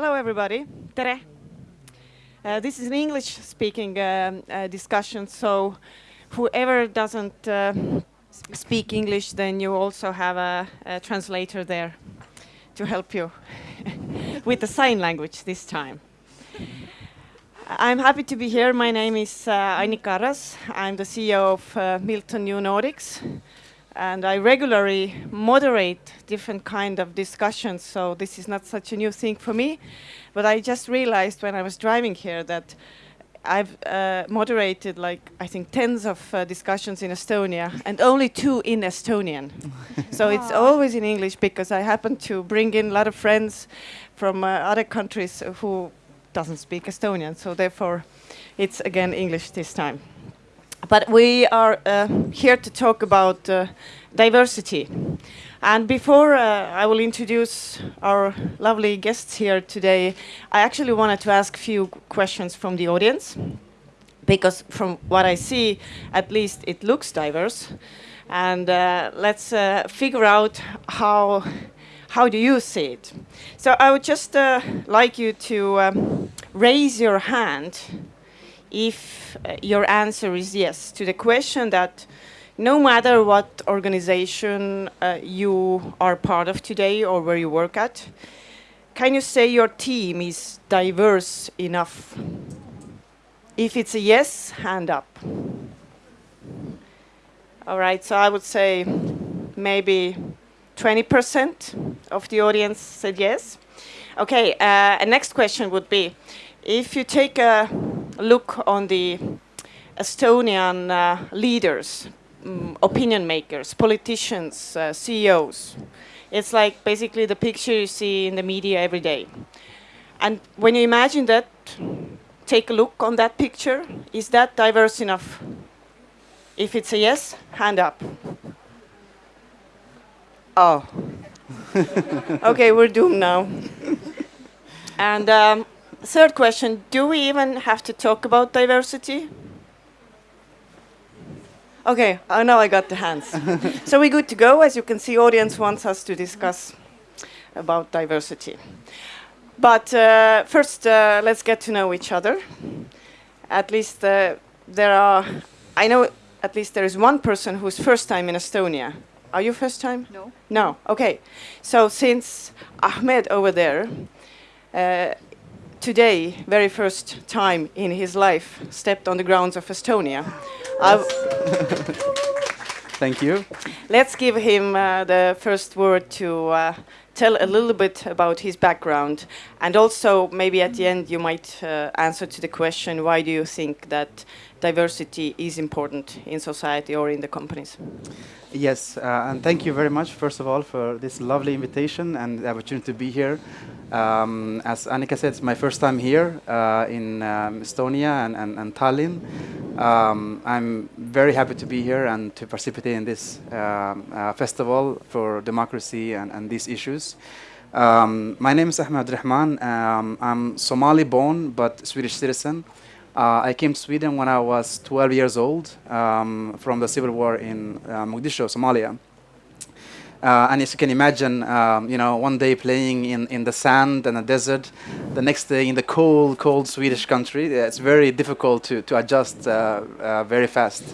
Hello, everybody. Tere. Uh, this is an English-speaking um, uh, discussion, so whoever doesn't uh, speak English, then you also have a, a translator there to help you with the sign language this time. I'm happy to be here. My name is uh, Annika Arras. I'm the CEO of uh, Milton New Nordics and I regularly moderate different kind of discussions, so this is not such a new thing for me. But I just realized when I was driving here that I've uh, moderated like I think tens of uh, discussions in Estonia and only two in Estonian. so it's always in English because I happen to bring in a lot of friends from uh, other countries who doesn't speak Estonian. So therefore, it's again English this time. But we are uh, here to talk about uh, diversity. And before uh, I will introduce our lovely guests here today, I actually wanted to ask a few questions from the audience. Because from what I see, at least it looks diverse. And uh, let's uh, figure out how, how do you see it. So I would just uh, like you to um, raise your hand if uh, your answer is yes to the question that no matter what organization uh, you are part of today or where you work at, can you say your team is diverse enough? If it's a yes, hand up. All right, so I would say maybe 20% of the audience said yes. Okay, uh, next question would be, if you take a look on the Estonian uh, leaders, um, opinion makers, politicians, uh, CEOs. It's like basically the picture you see in the media every day. And when you imagine that, take a look on that picture. Is that diverse enough? If it's a yes, hand up. Oh. okay, we're doomed now. and um, third question, do we even have to talk about diversity? Okay, oh, now I got the hands. so we're good to go. As you can see, audience wants us to discuss about diversity. But uh, first, uh, let's get to know each other. At least uh, there are, I know at least there is one person who's first time in Estonia. Are you first time? No. No, okay. So since Ahmed over there, uh, today, very first time in his life, stepped on the grounds of Estonia. Thank you. Let's give him uh, the first word to uh, tell a little bit about his background. And also, maybe at the end, you might uh, answer to the question, why do you think that diversity is important in society or in the companies? Yes, uh, and thank you very much, first of all, for this lovely invitation and the opportunity to be here. Um, as Annika said, it's my first time here uh, in um, Estonia and, and, and Tallinn. Um, I'm very happy to be here and to participate in this um, uh, festival for democracy and, and these issues. Um, my name is Ahmed Rahman. Um, I'm Somali born but Swedish citizen. Uh, I came to Sweden when I was 12 years old um, from the civil war in uh, Mogadishu, Somalia. Uh, and as you can imagine, um, you know, one day playing in, in the sand and the desert, the next day in the cold, cold Swedish country, it's very difficult to, to adjust uh, uh, very fast.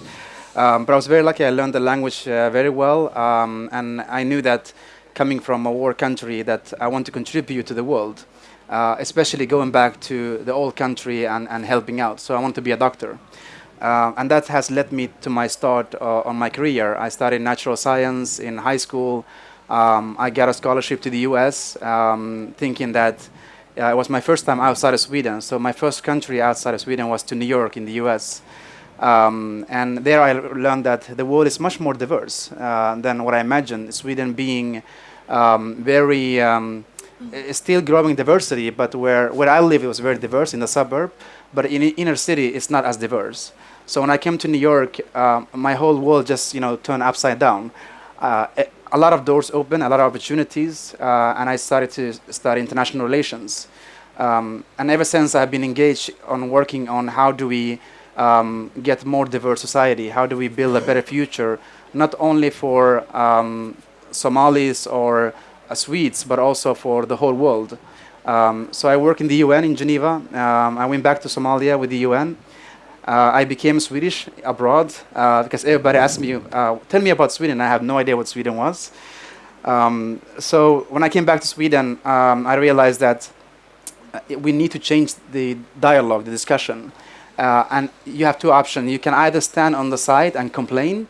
Um, but I was very lucky, I learned the language uh, very well, um, and I knew that coming from a war country that I want to contribute to the world uh, especially going back to the old country and, and helping out. So I want to be a doctor. Uh, and that has led me to my start uh, on my career. I studied natural science in high school. Um, I got a scholarship to the US, um, thinking that uh, it was my first time outside of Sweden. So my first country outside of Sweden was to New York in the US. Um, and there I learned that the world is much more diverse uh, than what I imagined. Sweden being um, very um, it's still growing diversity, but where, where I live, it was very diverse in the suburb, but in inner city, it's not as diverse. So when I came to New York, uh, my whole world just you know turned upside down. Uh, a lot of doors open, a lot of opportunities, uh, and I started to study international relations. Um, and ever since, I've been engaged on working on how do we um, get more diverse society, how do we build a better future, not only for um, Somalis or uh, Swedes, but also for the whole world. Um, so I work in the UN in Geneva. Um, I went back to Somalia with the UN. Uh, I became Swedish abroad uh, because everybody asked me, uh, tell me about Sweden. I have no idea what Sweden was. Um, so when I came back to Sweden, um, I realized that uh, we need to change the dialogue, the discussion. Uh, and you have two options. You can either stand on the side and complain,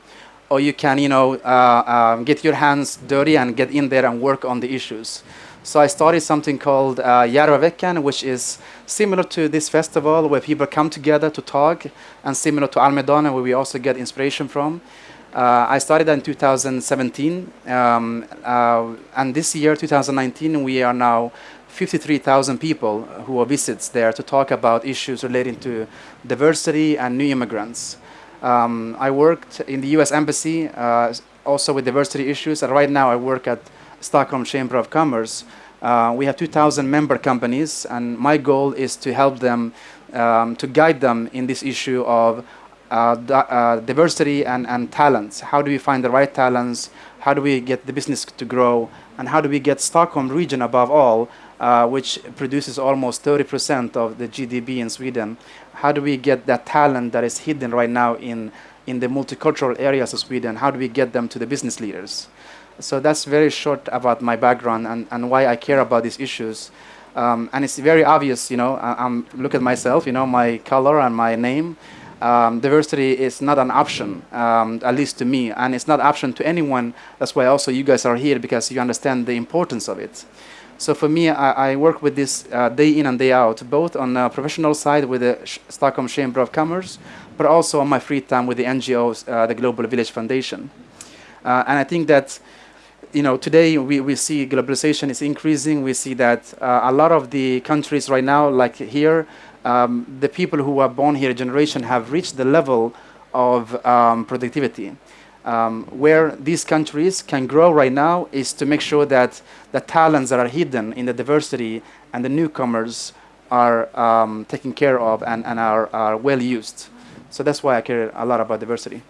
or you can, you know, uh, um, get your hands dirty and get in there and work on the issues. So I started something called uh, which is similar to this festival where people come together to talk, and similar to Almedalen, where we also get inspiration from. Uh, I started that in 2017, um, uh, and this year, 2019, we are now 53,000 people who are visits there to talk about issues relating to diversity and new immigrants. Um, I worked in the U.S. Embassy, uh, also with diversity issues, and right now I work at Stockholm Chamber of Commerce. Uh, we have 2,000 member companies, and my goal is to help them, um, to guide them in this issue of uh, uh, diversity and, and talents. How do we find the right talents? How do we get the business to grow? And how do we get Stockholm region above all, uh, which produces almost 30% of the GDP in Sweden? How do we get that talent that is hidden right now in, in the multicultural areas of Sweden? How do we get them to the business leaders? So that's very short about my background and, and why I care about these issues. Um, and it's very obvious, you know, I, am look at myself, you know, my color and my name. Um, diversity is not an option, um, at least to me, and it's not an option to anyone. That's why also you guys are here because you understand the importance of it. So for me, I, I work with this uh, day in and day out, both on the professional side with the Sh Stockholm Chamber of Commerce, but also on my free time with the NGOs, uh, the Global Village Foundation. Uh, and I think that you know, today we, we see globalization is increasing. We see that uh, a lot of the countries right now, like here, um, the people who are born here a generation have reached the level of um, productivity. Um, where these countries can grow right now is to make sure that the talents that are hidden in the diversity and the newcomers are um, taken care of and, and are, are well used. So that's why I care a lot about diversity.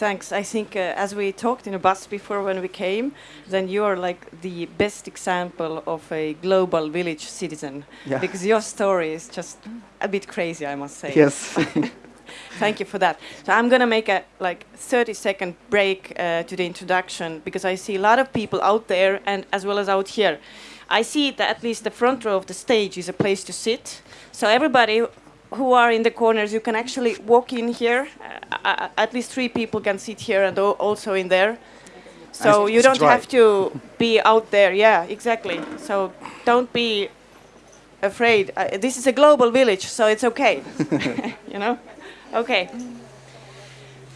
Thanks. I think uh, as we talked in a bus before when we came, then you are like the best example of a global village citizen yeah. because your story is just a bit crazy, I must say. Yes. Thank you for that. So I'm going to make a like 30 second break uh, to the introduction because I see a lot of people out there and as well as out here. I see that at least the front row of the stage is a place to sit. So everybody who are in the corners, you can actually walk in here. Uh, uh, at least three people can sit here and also in there. So you don't have to be out there. Yeah, exactly. So don't be afraid. Uh, this is a global village, so it's okay. you know? Okay.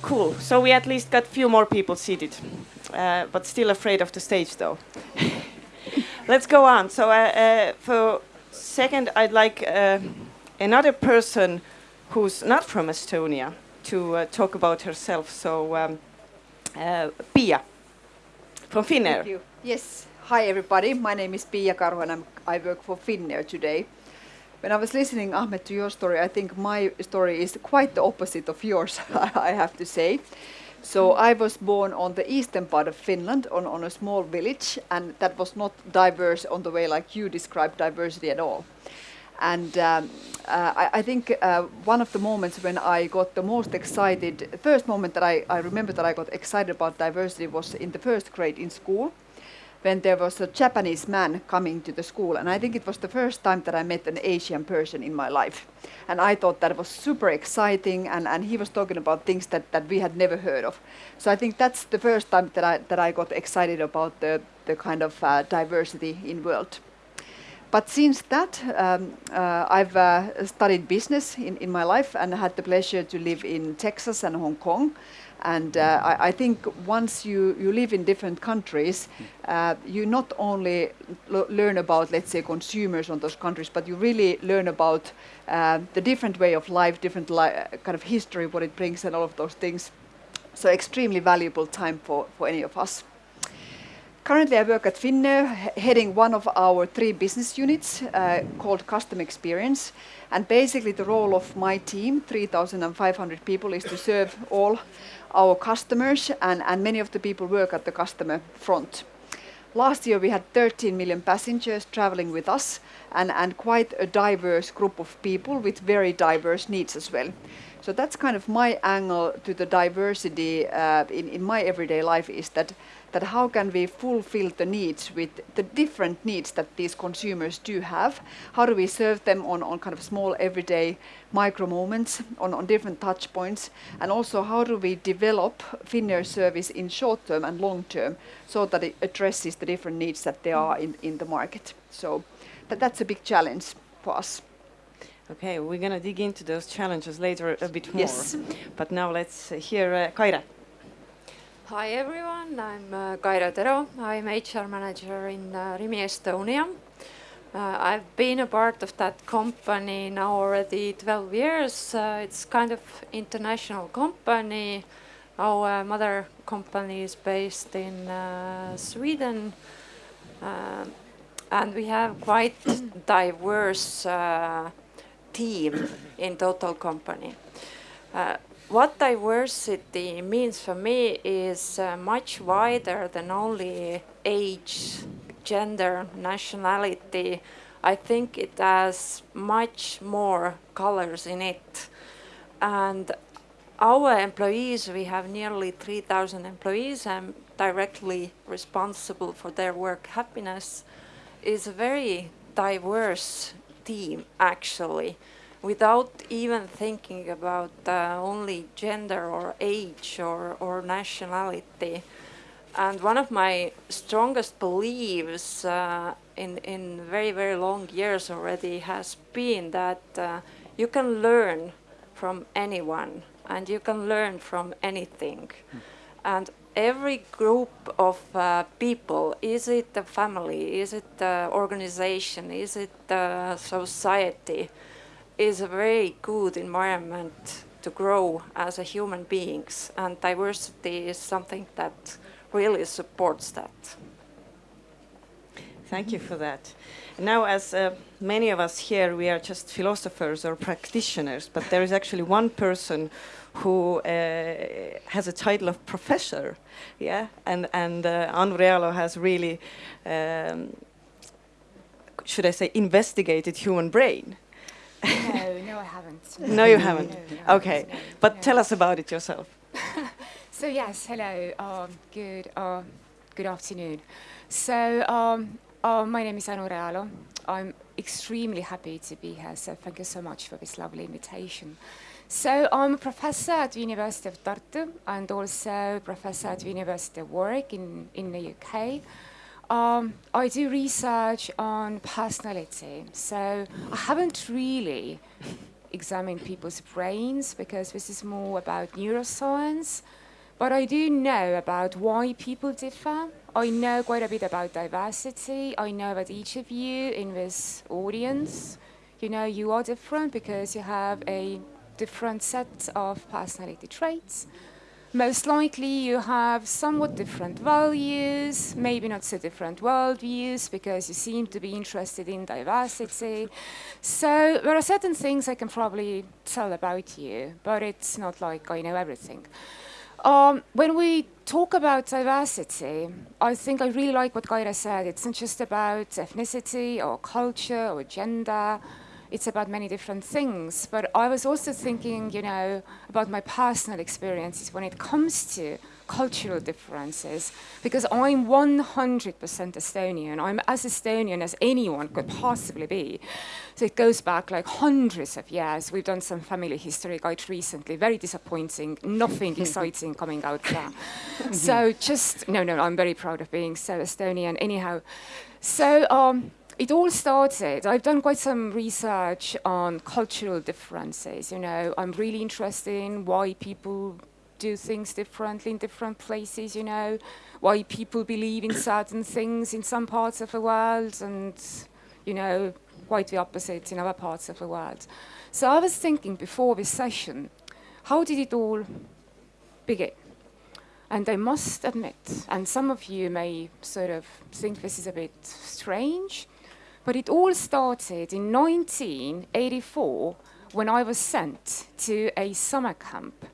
Cool. So we at least got a few more people seated, uh, but still afraid of the stage, though. Let's go on. So uh, uh, for second, I'd like another person who's not from Estonia to uh, talk about herself. So, um, uh, Pia from Finnair. Yes. Hi, everybody. My name is Pia Karhu and I'm, I work for Finnair today. When I was listening, Ahmed, to your story, I think my story is quite the opposite of yours, I have to say. So I was born on the eastern part of Finland, on, on a small village, and that was not diverse on the way like you described diversity at all. And um, uh, I, I, think uh, one of the moments when I got the most excited, first moment that I, I remember that I got excited about diversity was in the first grade in school when there was a Japanese man coming to the school. And I think it was the first time that I met an Asian person in my life. And I thought that was super exciting. And, and he was talking about things that, that we had never heard of. So I think that's the first time that I, that I got excited about the, the kind of uh, diversity in world. But since that, um, uh, I've uh, studied business in, in my life and had the pleasure to live in Texas and Hong Kong. And uh, I, I, think once you, you live in different countries, uh, you not only learn about, let's say, consumers on those countries, but you really learn about uh, the different way of life, different li kind of history, what it brings, and all of those things. So extremely valuable time for, for any of us. Currently, I work at Finnair, heading one of our three business units uh, called Customer Experience. And basically, the role of my team, 3,500 people, is to serve all our customers, and, and many of the people work at the customer front. last year we had 13 million passengers traveling with us and, and quite a diverse group of people with very diverse needs as well. So that's kind of my angle to the diversity uh, in, in my everyday life is that that how can we fulfill the needs with the different needs that these consumers do have? How do we serve them on, on kind of small everyday micro moments on, on different touch points? And also how do we develop Finnair service in short term and long term so that it addresses the different needs that there are in, in the market? So that, that's a big challenge for us. Okay, we're going to dig into those challenges later a bit more. Yes. But now let's hear uh, Kaire. Hi everyone, I'm uh, Kaire Tero. I'm HR manager in uh, Rimi Estonia. Uh, I've been a part of that company now already 12 years. Uh, it's kind of international company. Our uh, mother company is based in uh, Sweden. Uh, and we have quite diverse team in total company. What diversity means for me is uh, much wider than only age, gender, nationality. I think it has much more colors in it. And our employees, we have nearly 3,000 employees. I'm directly responsible for their work happiness. is a very diverse team, actually without even thinking about uh, only gender or age or, or nationality. And one of my strongest beliefs uh, in, in very, very long years already has been that uh, you can learn from anyone and you can learn from anything. Mm. And every group of uh, people, is it a family, is it an organization, is it a society, is a very good environment to grow as a human beings and diversity is something that really supports that. Thank you for that. Now, as uh, many of us here, we are just philosophers or practitioners, but there is actually one person who uh, has a title of professor, yeah, and and uh, has really, um, should I say, investigated human brain no, no, I haven't. No, you haven't. No, no, okay, but tell us about it yourself. so yes, hello. Um, good. Uh, good afternoon. So um, uh, my name is Anu Realo. I'm extremely happy to be here. So thank you so much for this lovely invitation. So I'm a professor at the University of Tartu and also professor at the University of Warwick in, in the UK. Um, I do research on personality, so I haven't really examined people's brains because this is more about neuroscience. But I do know about why people differ. I know quite a bit about diversity. I know that each of you in this audience, you know, you are different because you have a different set of personality traits most likely you have somewhat different values, maybe not so different worldviews, because you seem to be interested in diversity. So there are certain things I can probably tell about you, but it's not like I know everything. Um, when we talk about diversity, I think I really like what Kaire said. It's not just about ethnicity or culture or gender it's about many different things. But I was also thinking, you know, about my personal experiences when it comes to cultural differences, because I'm 100% Estonian. I'm as Estonian as anyone could possibly be. So it goes back like hundreds of years. We've done some family history guide recently, very disappointing, nothing exciting coming out there. so just, no, no, I'm very proud of being so Estonian. Anyhow, so, um, it all started, I've done quite some research on cultural differences. You know, I'm really interested in why people do things differently in different places, you know, why people believe in certain things in some parts of the world and, you know, quite the opposite in other parts of the world. So I was thinking before this session, how did it all begin? And I must admit, and some of you may sort of think this is a bit strange, but it all started in 1984 when I was sent to a summer camp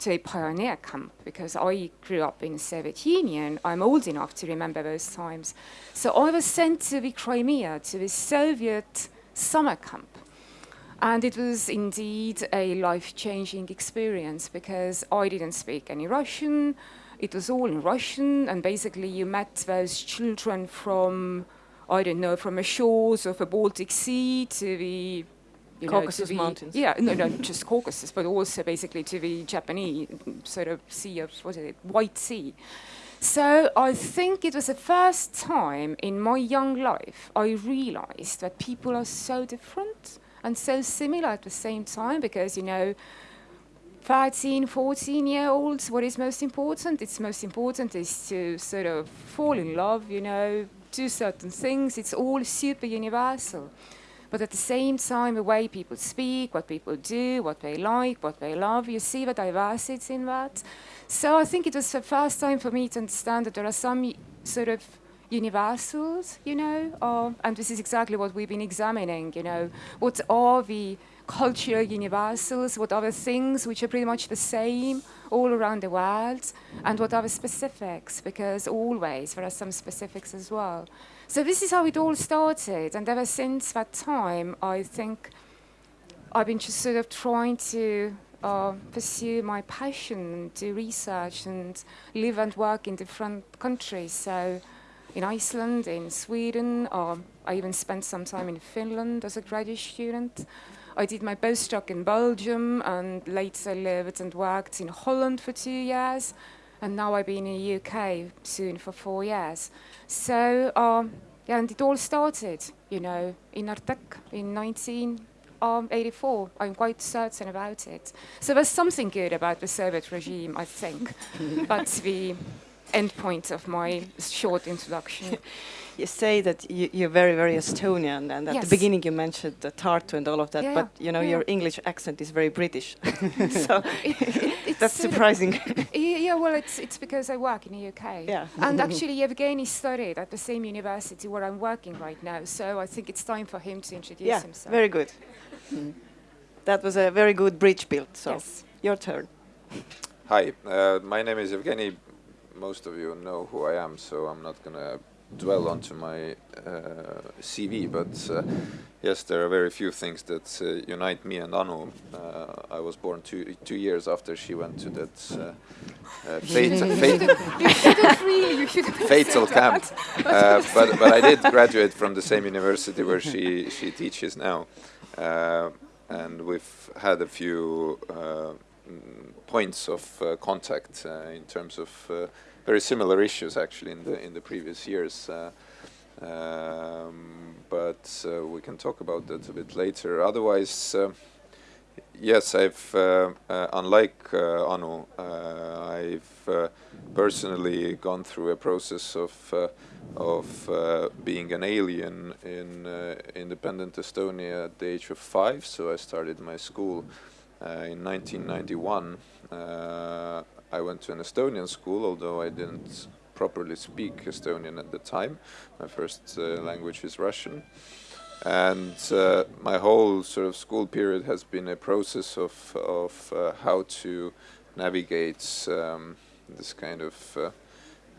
to a pioneer camp because I grew up in the Soviet Union. I'm old enough to remember those times. So I was sent to the Crimea, to the Soviet summer camp. And it was indeed a life changing experience because I didn't speak any Russian. It was all in Russian, and basically, you met those children from, I don't know, from the shores of the Baltic Sea to the you Caucasus know, the, Mountains. Yeah, no, not just Caucasus, but also basically to the Japanese sort of sea of what is it, White Sea. So I think it was the first time in my young life I realized that people are so different and so similar at the same time because, you know, 13, 14 year olds, what is most important? It's most important is to sort of fall in love, you know, do certain things. It's all super universal. But at the same time, the way people speak, what people do, what they like, what they love, you see the diversity in that. So I think it was the first time for me to understand that there are some sort of universals, you know, uh, and this is exactly what we've been examining, you know, what are the cultural universals, what are the things which are pretty much the same all around the world, and what are the specifics, because always there are some specifics as well. So this is how it all started, and ever since that time, I think I've been just sort of trying to uh, pursue my passion, do research, and live and work in different countries. So in Iceland, in Sweden, uh, I even spent some time in Finland as a graduate student. I did my postdoc in Belgium and later lived and worked in Holland for two years. And now I've been in the UK soon for four years. So, um, yeah, and it all started, you know, in Artek in 1984. I'm quite certain about it. So there's something good about the Soviet regime, I think. but the end point of my short introduction. You say that you, you're very, very Estonian, and at Yes. the beginning you mentioned the Tartu and all of that, Yeah, but you know yeah. your English accent is very British, so It's that's surprising. Yeah, yeah, well, it's, it's because I work in the UK. Yeah. And actually, Evgeny studied at the same university where I'm working right now, so I think it's time for him to introduce yeah, himself. very good. That was a very good bridge built. So Yes. your turn. Hi, uh, my name is Evgeny. Most of you know who I am, so I'm not going to dwell onto my uh, CV. But uh, yes, there are very few things that uh, unite me and Anu. Uh, I was born two two years after she went to that uh, uh, fate, fate, You shouldn't really, you shouldn't have fatal camp. Uh, but but I did graduate from the same university where she she teaches now, uh, and we've had a few points of uh, contact uh, in terms of uh, very similar issues actually in the in the previous years. Um, but we can talk about that a bit later. Otherwise. Yes, I've, unlike Anu, I've personally gone through a process of of uh, being an alien in uh, independent Estonia at the age of five. So I started my school in 1991. Uh, I went to an Estonian school, although I didn't properly speak Estonian at the time. My first uh, language is Russian and uh, my whole sort of school period has been a process of of uh, how to navigate um, this kind of uh,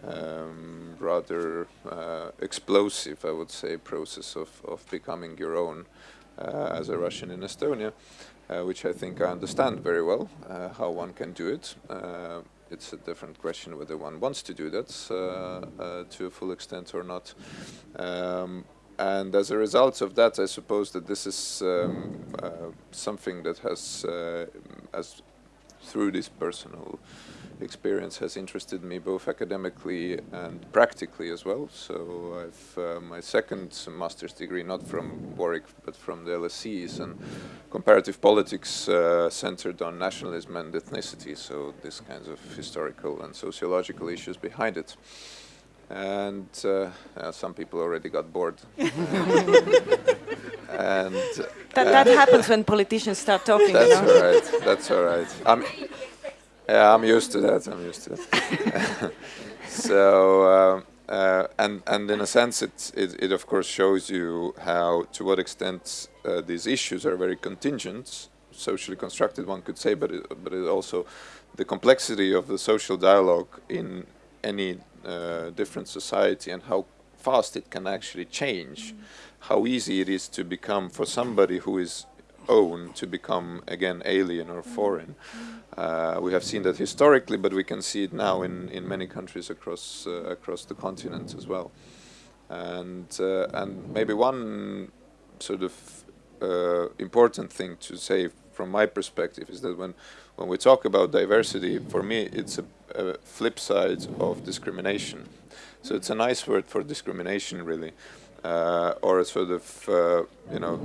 um, rather uh, explosive, I would say, process of of becoming your own uh, as a Russian in Estonia, uh, which I think I understand very well uh, how one can do it. Uh, it's a different question whether one wants to do that uh, uh, to a full extent or not. Um, and as a result of that, I suppose that this is um, something that has, as through this personal experience, has interested me both academically and practically as well. So I've uh, my second master's degree, not from Warwick, but from the LSE, is in comparative politics uh, centered on nationalism and ethnicity. So this kinds of historical and sociological issues behind it and uh, uh, some people already got bored. and That, uh, that happens when politicians start talking. You that's know? all right. That's all right. I'm, yeah, I'm used to that. I'm used to that. so, um, uh, and and in a sense, it, it it of course shows you how to what extent uh, these issues are very contingent socially constructed, one could say, but it, but it also the complexity of the social dialogue in any uh, different society and how fast it can actually change, how easy it is to become for somebody who is own to become again alien or foreign. Uh, we have seen that historically, but we can see it now in, in many countries across uh, across the continent as well. And uh, and maybe one sort of uh, important thing to say from my perspective is that when when we talk about diversity, for me it's a, a flip side of discrimination. So it's a nice word for discrimination, really, or a sort of uh, you know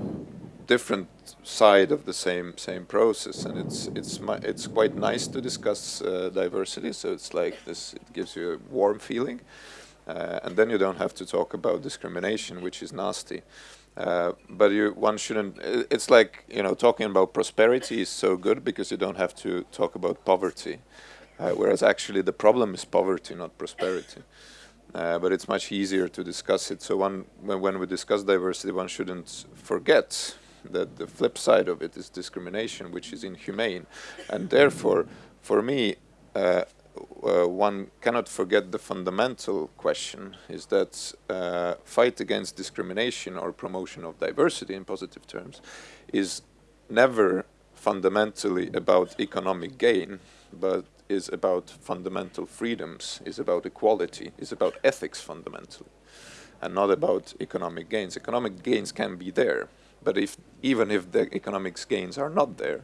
different side of the same same process, and it's it's it's quite nice to discuss uh, diversity. So it's like this; it gives you a warm feeling, uh, and then you don't have to talk about discrimination, which is nasty. Uh, but you, one shouldn't. It's like you know, talking about prosperity is so good because you don't have to talk about poverty, uh, whereas actually the problem is poverty, not prosperity. Uh, but it's much easier to discuss it. So one, when, when we discuss diversity, one shouldn't forget that the flip side of it is discrimination, which is inhumane. And therefore, for me, uh, uh, one cannot forget the fundamental question is that uh, fight against discrimination or promotion of diversity in positive terms is never fundamentally about economic gain, but is about fundamental freedoms, is about equality, is about ethics fundamentally, and not about economic gains. Economic gains can be there, but if even if the economic gains are not there,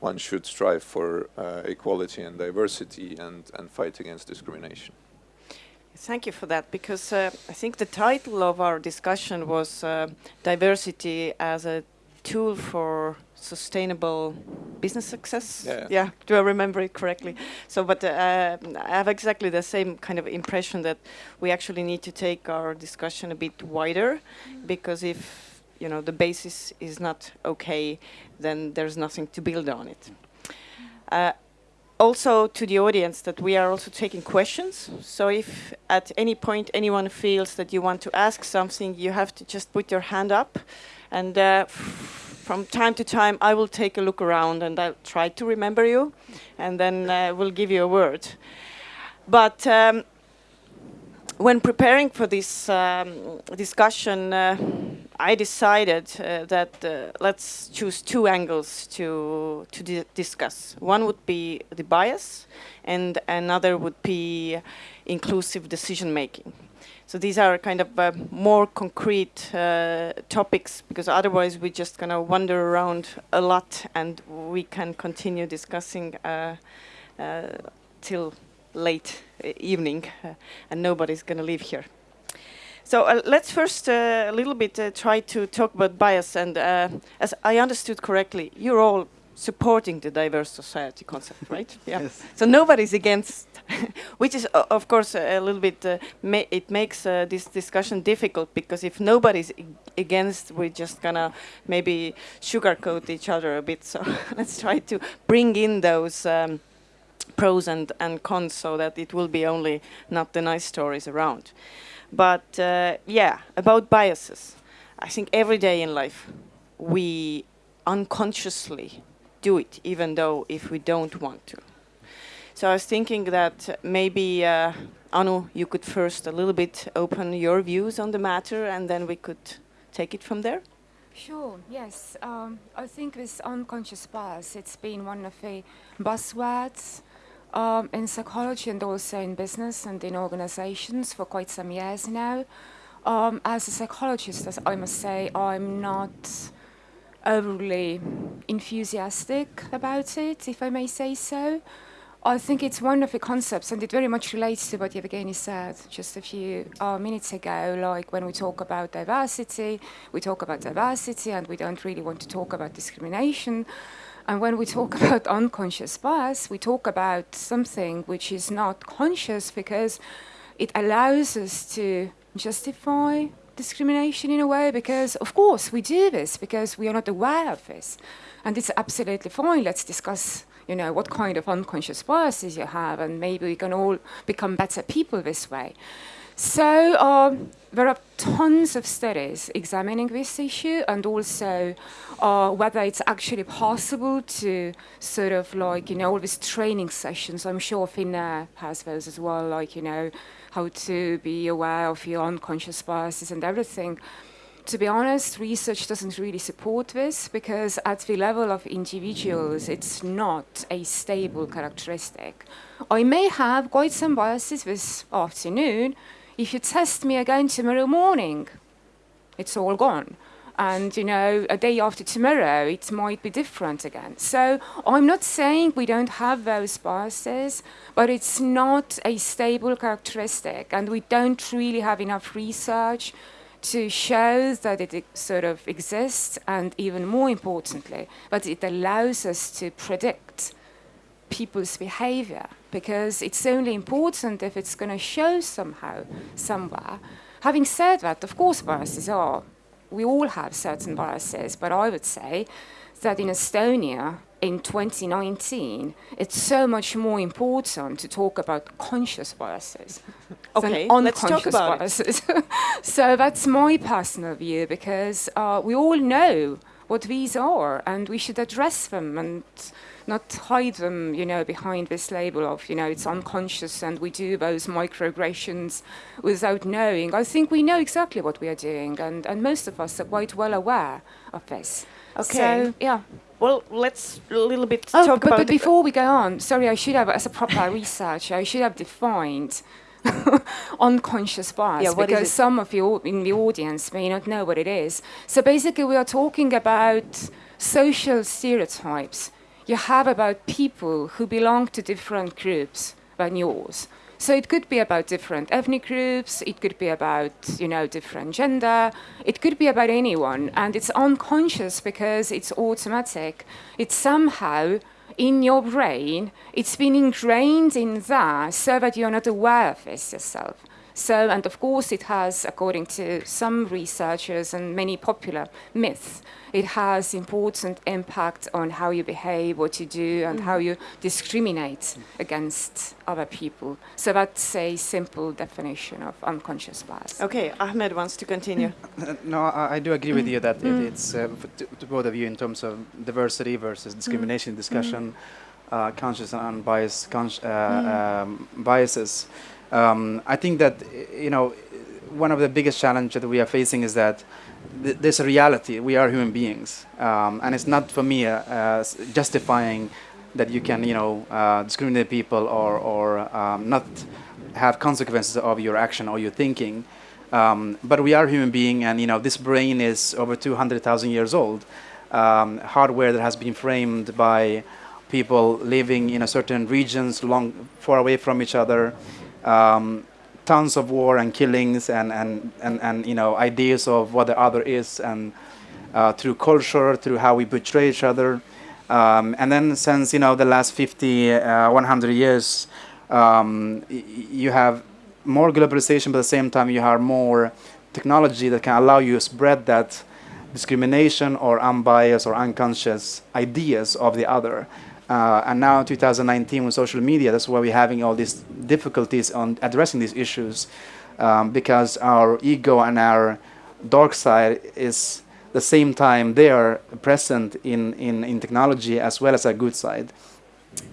one should strive for uh, equality and diversity and, and fight against discrimination. Thank you for that, because uh, I think the title of our discussion was uh, diversity as a tool for sustainable business success. Yeah. yeah. Do I remember it correctly? So, but uh, I have exactly the same kind of impression that we actually need to take our discussion a bit wider, because if you know the basis is not okay, then there's nothing to build on it. Uh, also to the audience that we are also taking questions. So if at any point anyone feels that you want to ask something, you have to just put your hand up. And uh, from time to time, I will take a look around and I'll try to remember you. And then uh, we'll give you a word. But um, when preparing for this um, discussion, uh, I decided uh, that uh, let's choose two angles to to di discuss. One would be the bias, and another would be inclusive decision making. So these are kind of uh, more concrete uh, topics because otherwise we're just gonna wander around a lot, and we can continue discussing uh, uh, till late evening, and nobody's gonna leave here. So uh, let's first uh, a little bit uh, try to talk about bias. And uh, as I understood correctly, you're all supporting the diverse society concept, right? Yeah. yes. So nobody's against, which is of course a little bit. Uh, ma it makes uh, this discussion difficult because if nobody's against, we're just gonna maybe sugarcoat each other a bit. So let's try to bring in those. Um, pros and, and cons so that it will be only not the nice stories around. But uh, yeah, about biases. I think every day in life we unconsciously do it, even though if we don't want to. So I was thinking that maybe, uh, Anu, you could first a little bit open your views on the matter and then we could take it from there. Sure, yes. Um, I think this unconscious bias, it's been one of the buzzwords um, in psychology and also in business and in organizations for quite some years now. Um, as a psychologist, as I must say, I'm not overly enthusiastic about it, if I may say so. I think it's one of the concepts, and it very much relates to what Evgeny said just a few uh, minutes ago. Like when we talk about diversity, we talk about diversity, and we don't really want to talk about discrimination. And when we talk about unconscious bias, we talk about something which is not conscious because it allows us to justify discrimination in a way because, of course, we do this because we are not aware of this. And it's absolutely fine. Let's discuss, you know, what kind of unconscious biases you have, and maybe we can all become better people this way. So um, there are tons of studies examining this issue and also uh, whether it's actually possible to sort of like, you know, all these training sessions. I'm sure Finnair has those as well, like, you know, how to be aware of your unconscious biases and everything. To be honest, research doesn't really support this because at the level of individuals, it's not a stable characteristic. I may have quite some biases this afternoon, if you test me again tomorrow morning, it's all gone. And, you know, a day after tomorrow, it might be different again. So I'm not saying we don't have those biases, but it's not a stable characteristic. And we don't really have enough research to show that it sort of exists, and even more importantly, but it allows us to predict people's behavior because it's only important if it's going to show somehow, somewhere. Having said that, of course, biases are. We all have certain biases, but I would say that in Estonia in 2019, it's so much more important to talk about conscious biases Okay, than let's talk unconscious biases. so that's my personal view because uh, we all know what these are and we should address them and not hide them, you know, behind this label of, you know, it's unconscious and we do those microaggressions without knowing. I think we know exactly what we are doing and, and most of us are quite well aware of this. Okay. So, yeah. Well, let's a little bit Oh, talk but, about but before we go on, sorry, I should have, as a proper researcher, I should have defined unconscious bias Yeah, because some of you in the audience may not know what it is. So basically, we are talking about social stereotypes you have about people who belong to different groups than yours. So it could be about different ethnic groups, it could be about, you know, different gender, it could be about anyone, and it's unconscious because it's automatic. It's somehow in your brain, it's been ingrained in there so that you're not aware of this yourself. So, and of course, it has, according to some researchers and many popular myths, it has important impact on how you behave, what you do, and how you discriminate against other people. So that's a simple definition of unconscious bias. Okay, Ahmed wants to continue. Uh, No, I, I do agree with you that it, it's uh, to, to both of you in terms of diversity versus discrimination discussion, uh, conscious and unbiased consci- uh, um, biases. Um, I think that you know one of the biggest challenges that we are facing is that th- there's a reality. We are human beings, um, and it's not for me uh, justifying that you can you know uh, discriminate people or or um, not have consequences of your action or your thinking. Um, but we are human being, and you know this brain is over 200,000 years old. Um, hardware that has been framed by people living in a certain regions, long far away from each other. Um, tons of war and killings, and, and, and, and you know ideas of what the other is, and uh, through culture, through how we portray each other. Um, and then since you know the last 50, uh, 100 years, um, you have more globalization, but at the same time you have more technology that can allow you to spread that discrimination or unbiased or unconscious ideas of the other. Uh, and now 2019 with social media, that's why we're having all these difficulties on addressing these issues um, because our ego and our dark side is the same time they are present in, in, in technology as well as a good side.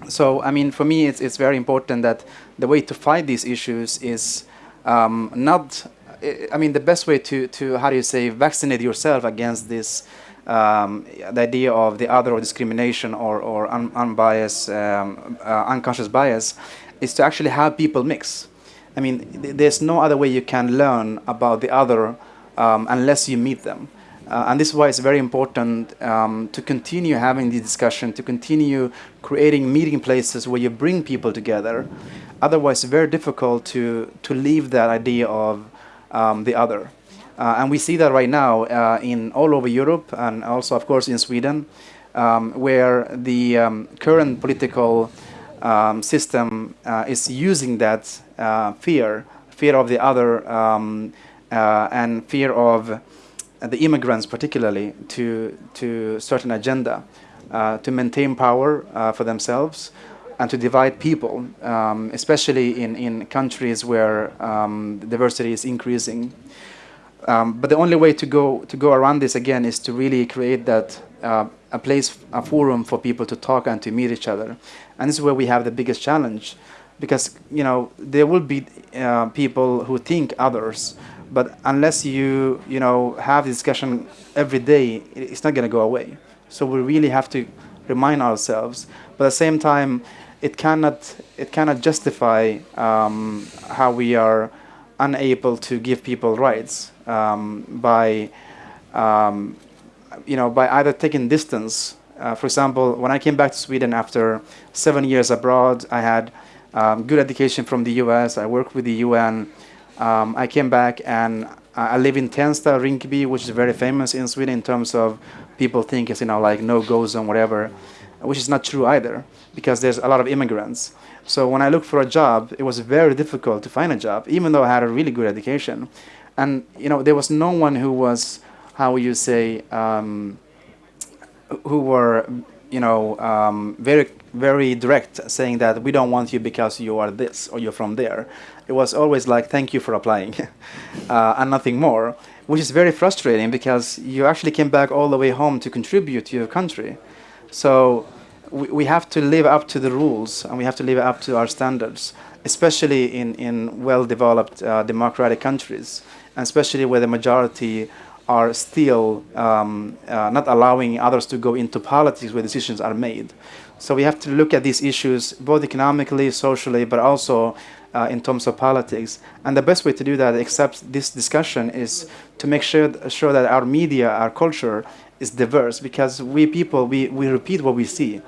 So, I mean, for me, it's, it's very important that the way to fight these issues is um, not, I- I mean, the best way to, to, how do you say, vaccinate yourself against this, um, the idea of the other or discrimination or, or un, unbiased, um, uh, unconscious bias, is to actually have people mix. I mean, th- there's no other way you can learn about the other um, unless you meet them. Uh, and this is why it's very important um, to continue having the discussion, to continue creating meeting places where you bring people together. Otherwise, it's very difficult to, to leave that idea of um, the other. Uh, and we see that right now uh, in all over Europe and also, of course, in Sweden, um, where the um, current political um, system uh, is using that fear, fear of the other, um, and fear of the immigrants, particularly, to to certain agenda, to maintain power for themselves, and to divide people, um, especially in, in countries where um, diversity is increasing. Um, but the only way to go to go around this again is to really create that uh, a place, a forum for people to talk and to meet each other, and this is where we have the biggest challenge, because you know there will be uh, people who think others, but unless you you know have discussion every day, it's not going to go away. So we really have to remind ourselves, but at the same time, it cannot it cannot justify um, how we are unable to give people rights um, by um, you know by either taking distance. Uh, for example, when I came back to Sweden after seven years abroad, I had um, good education from the U.S. I worked with the UN. Um, I came back and I live in Tensta, Rinkeby, which is very famous in Sweden in terms of people think it's you know like no go zone, whatever, which is not true either because there's a lot of immigrants. So when I looked for a job, it was very difficult to find a job, even though I had a really good education. And you know, there was no one who was, how you say, um, who were, you know, um, very very direct, saying that we don't want you because you are this or you're from there. It was always like, thank you for applying, uh, and nothing more, which is very frustrating because you actually came back all the way home to contribute to your country. So we, we have to live up to the rules and we have to live up to our standards, especially in, in well-developed uh, democratic countries, especially where the majority are still um, uh, not allowing others to go into politics where decisions are made. So we have to look at these issues both economically, socially, but also uh, in terms of politics. And the best way to do that, except this discussion, is to make sure, sure that our media, our culture, is diverse because we people we, we repeat what we see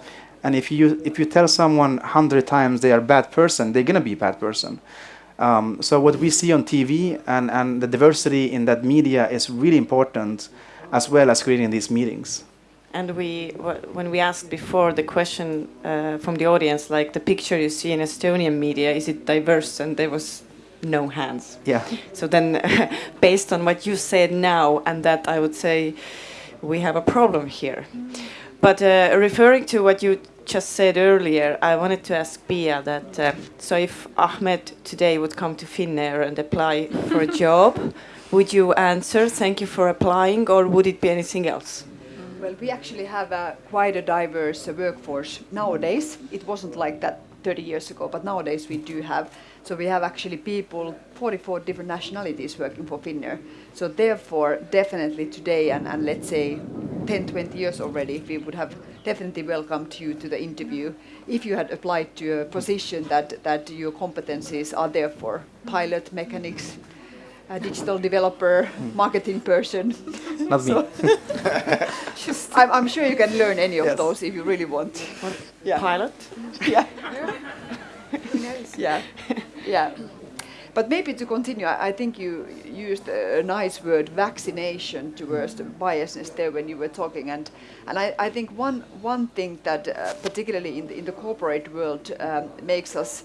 and if you if you tell someone 100 times they are a bad person they're going to be a bad person um, so what we see on tv and, and the diversity in that media is really important as well as creating these meetings. And we when we asked before the question uh, from the audience like the picture you see in estonian media is it diverse? And there was no hands. Yeah. So then based on what you said now and that i would say we have a problem here. But uh, referring to what you just said earlier, I wanted to ask Pia that uh, so if Ahmed today would come to Finnair and apply for a job, would you answer thank you for applying or would it be anything else? Well, we actually have a quite a diverse uh, workforce nowadays. It wasn't like that 30 years ago, but nowadays we do have. So we have actually people, 44 different nationalities working for Finnair. So therefore, definitely today and, and let's say 10, 20 years already, we would have definitely welcomed you to the interview if you had applied to a position that, that your competencies are there for pilot, mechanics, a digital developer, hmm. marketing person. Not me. I'm, I'm, sure you can learn any of yes. those if you really want. Yeah. Pilot? Yeah. yeah. Yeah. But maybe to continue, I, think you used a, nice word, vaccination, towards the biasness there when you were talking. And, and I, I think one, one thing that, uh, particularly in the, in the corporate world, um, makes us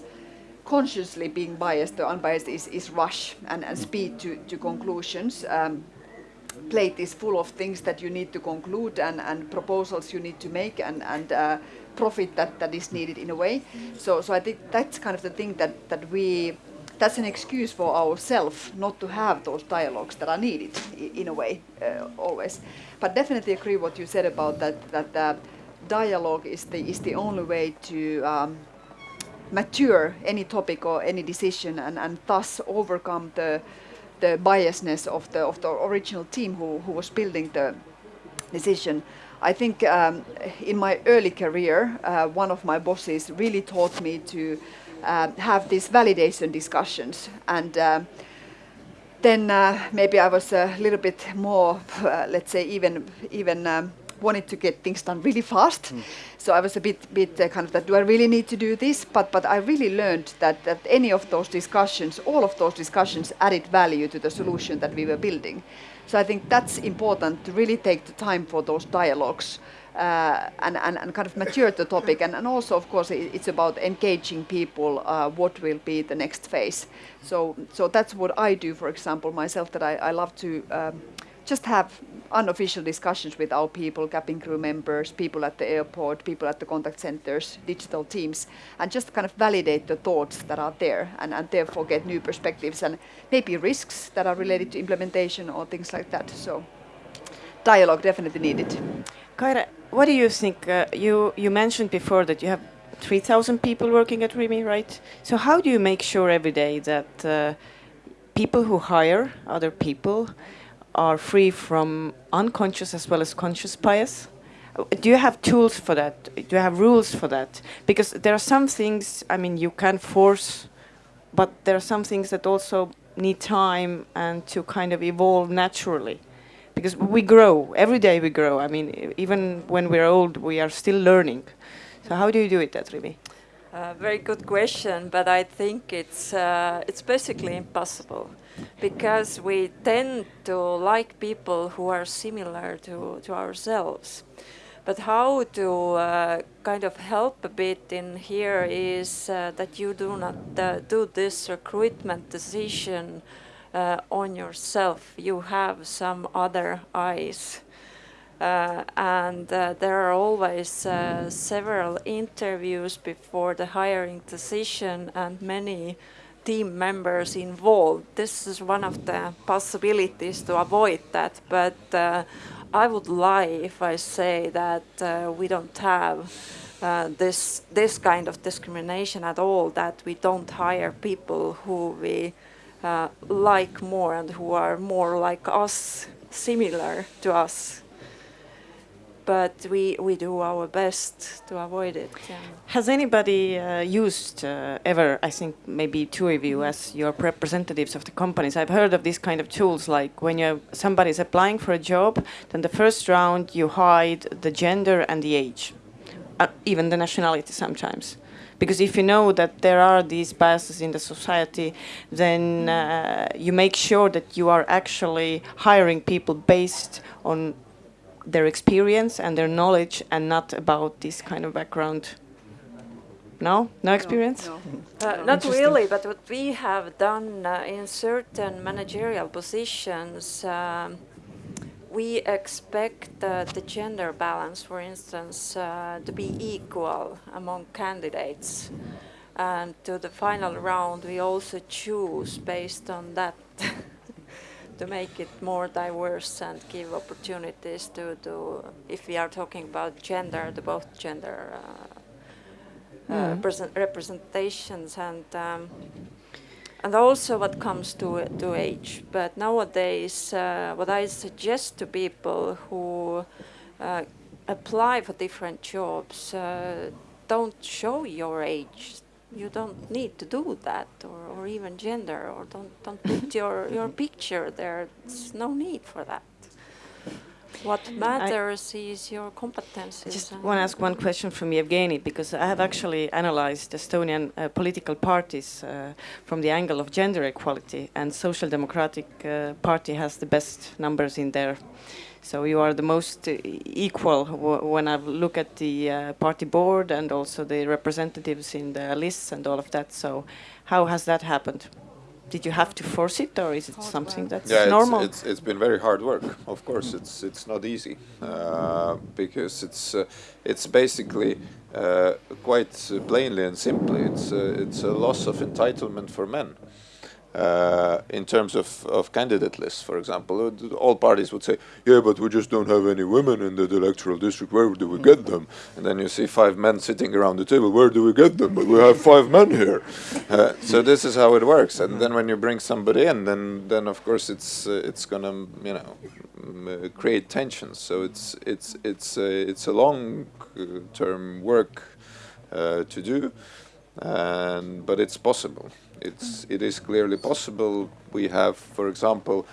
consciously being biased or unbiased is, is rush and, and speed to, to conclusions. Um, plate is full of things that you need to conclude and, and proposals you need to make and, and uh, profit that, that is needed in a way. So, so I think that's kind of the thing that, that we, that's an excuse for ourselves not to have those dialogues that are needed in a way uh, always. But definitely agree what you said about that, that uh, dialogue is the, is the only way to um, mature any topic or any decision and, and thus overcome the the biasness of the of the original team who, who was building the decision. I think um, in my early career, uh, one of my bosses really taught me to uh, have these validation discussions and uh, then maybe I was a little bit more, uh, let's say, even even um, wanted to get things done really fast. Mm. So I was a bit, bit uh, kind of that, do I really need to do this? But, but I really learned that, that any of those discussions, all of those discussions added value to the solution that we were building. So I think that's important to really take the time for those dialogues uh, and, and, and kind of mature the topic. And, and also, of course, it, it's about engaging people, uh, what will be the next phase. So, so that's what I do, for example, myself, that I, I love to um, just have unofficial discussions with our people, cabin crew members, people at the airport, people at the contact centers, digital teams, and just kind of validate the thoughts that are there and, and therefore get new perspectives and maybe risks that are related to implementation or things like that. So dialogue definitely needed. Kaire, what do you think? Uh, you, you mentioned before that you have 3,000 people working at Rimi, right? So how do you make sure every day that uh, people who hire other people are free from unconscious as well as conscious bias? Do you have tools for that? Do you have rules for that? Because there are some things, I mean, you can force, but there are some things that also need time and to kind of evolve naturally. Because we grow, every day we grow. I mean, even when we're old, we are still learning. So how do you do it at Rimi? Uh, very good question, but I think it's uh, it's basically impossible because we tend to like people who are similar to, to ourselves. But how to uh, kind of help a bit in here is uh, that you do not uh, do this recruitment decision uh, on yourself. You have some other eyes. Uh, and uh, there are always several interviews before the hiring decision and many team members involved. This is one of the possibilities to avoid that, but uh, I would lie if I say that uh, we don't have uh, this this kind of discrimination at all. That we don't hire people who we uh, like more and who are more like us, similar to us but we, we do our best to avoid it. Yeah. Has anybody uh, used uh, ever, I think maybe two of you as your representatives of the companies, I've heard of these kind of tools like when you somebody is applying for a job, then the first round you hide the gender and the age, uh, even the nationality sometimes. Because if you know that there are these biases in the society, then uh, you make sure that you are actually hiring people based on their experience and their knowledge and not about this kind of background. No? No experience? No, no. Uh, not really, but what we have done uh, in certain managerial positions, um, we expect uh, the gender balance, for instance, uh, to be equal among candidates. And to the final round, we also choose based on that. to make it more diverse and give opportunities to, to if we are talking about gender, the both gender uh, uh, mm. representations and um, and also what comes to to age. But nowadays, uh, what I suggest to people who uh, apply for different jobs, uh, don't show your age you don't need to do that or, or even gender or don't don't put your your picture there there's no need for that what matters I is your competences. I just want to ask one question from Evgeny because I have actually analyzed Estonian uh, political parties uh, from the angle of gender equality, and Social Democratic uh, Party has the best numbers in there. So you are the most uh, equal when I look at the uh, party board and also the representatives in the lists and all of that. So how has that happened? Did you have to force it, or is it hard something work. that's yeah, normal? It's, it's, it's been very hard work. Of course, it's it's not easy uh, because it's uh, it's basically uh, quite plainly and simply it's it's a loss of entitlement for men uh, in terms of, of candidate lists, for example, uh, all parties would say, yeah, but we just don't have any women in the electoral district. Where do we get them? And then you see five men sitting around the table. Where do we get them? But we have five men here. Uh, so this is how it works. And then when you bring somebody in, then then of course it's uh, it's gonna you know uh, create tensions. So it's it's it's it's a long term work to do, and but it's possible it's it is clearly possible. We have, for example,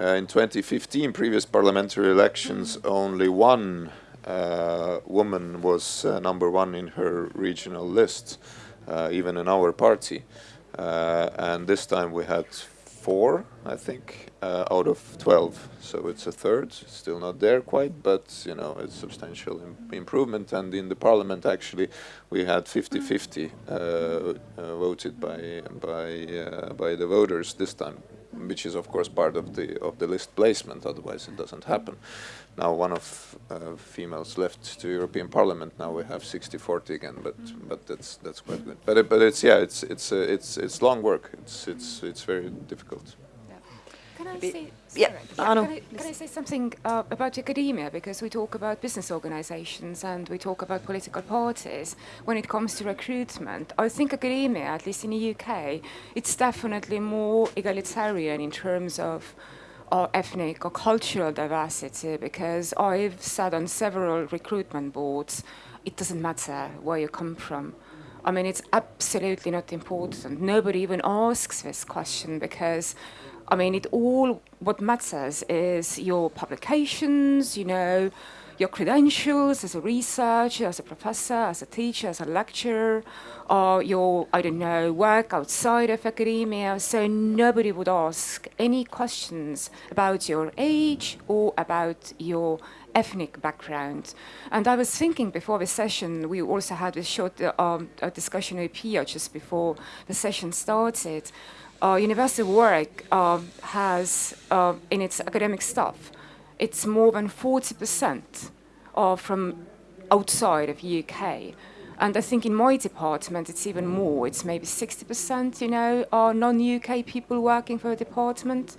uh, in 2015, previous parliamentary elections, only one uh, woman was uh, number one in her regional list, uh, even in our party, uh, and this time we had four, I think, uh, out of 12. So it's a third, still not there quite, but you know, it's substantial Im improvement. And in the parliament, actually, we had 50-50 uh, uh, voted by by uh, by the voters this time, which is of course part of the of the list placement. Otherwise, it doesn't happen. Now, one of uh, females left to European Parliament. Now we have 60-40 again, but but that's that's quite good. But but it's yeah, it's it's uh, it's it's long work. It's it's it's very difficult. Can I Be- say, yeah, sorry, Anu, can, I, can I say something uh, about academia? Because we talk about business organizations and we talk about political parties. When it comes to recruitment, I think academia, at least in the UK, it's definitely more egalitarian in terms of uh, ethnic or cultural diversity because I've sat on several recruitment boards. It doesn't matter where you come from. I mean, it's absolutely not important. Nobody even asks this question because, I mean, it all what matters is your publications, you know, your credentials as a researcher, as a professor, as a teacher, as a lecturer, or your, I don't know, work outside of academia. So nobody would ask any questions about your age or about your ethnic background. And I was thinking before the session, we also had a short um, discussion with Pia just before the session started. Uh, University of Warwick uh, has uh, in its academic staff, it's more than 40% are from outside of UK. And I think in my department, it's even more. It's maybe 60%, you know, are non-UK people working for the department.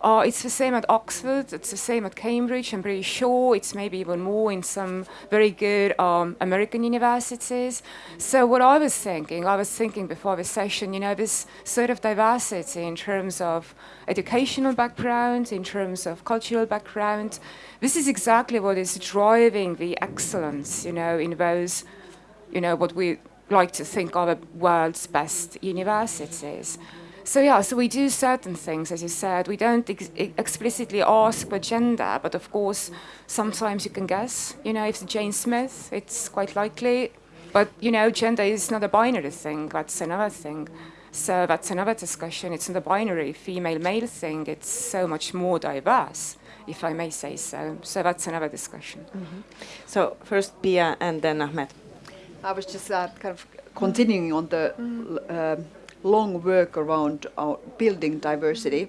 Uh, it's the same at Oxford. It's the same at Cambridge. I'm pretty sure it's maybe even more in some very good um, American universities. So what I was thinking, I was thinking before the session, you know, this sort of diversity in terms of educational background, in terms of cultural background, this is exactly what is driving the excellence, you know, in those you know, what we like to think are the world's best universities. So yeah, so we do certain things, as you said. We don't ex explicitly ask for gender, but of course, sometimes you can guess. You know, if it's Jane Smith, it's quite likely. But you know, gender is not a binary thing. That's another thing. So that's another discussion. It's not a binary female-male thing. It's so much more diverse, if I may say so. So that's another discussion. So first Pia and then Ahmed. I was just uh, kind of continuing on the uh, long work around building diversity.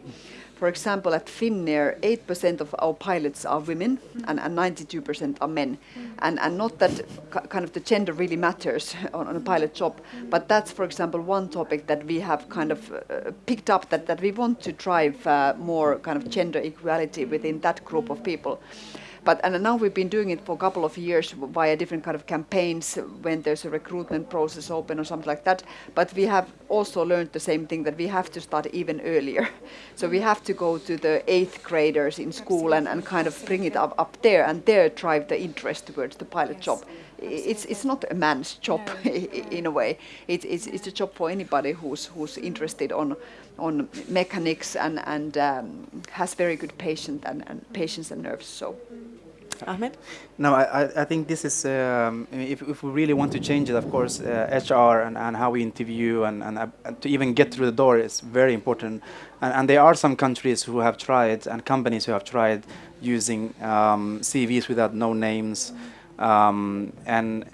For example, at Finnair, 8% of our pilots are women and, and 92% are men. And, and not that kind of the gender really matters on, on a pilot job, but that's, for example, one topic that we have kind of uh, picked up that, that we want to drive uh, more kind of gender equality within that group of people. But and now we've been doing it for a couple of years via different kind of campaigns when there's a recruitment process open or something like that. But we have also learned the same thing that we have to start even earlier. So we have to go to the eighth graders in school and, and kind of bring it up, up there and there drive the interest towards the pilot job. I- It's it's not a man's job in a way. It's, it's it's a job for anybody who's who's interested on on mechanics and and um, has very good patient and, and patience and nerves. So. Ahmed? No, I, I- think this is, um, if, if we really want to change it, of course, uh, HR and, and how we interview and, and, uh, and to even get through the door is very important. And, and there are some countries who have tried and companies who have tried using um, CVs without no names. Um, and,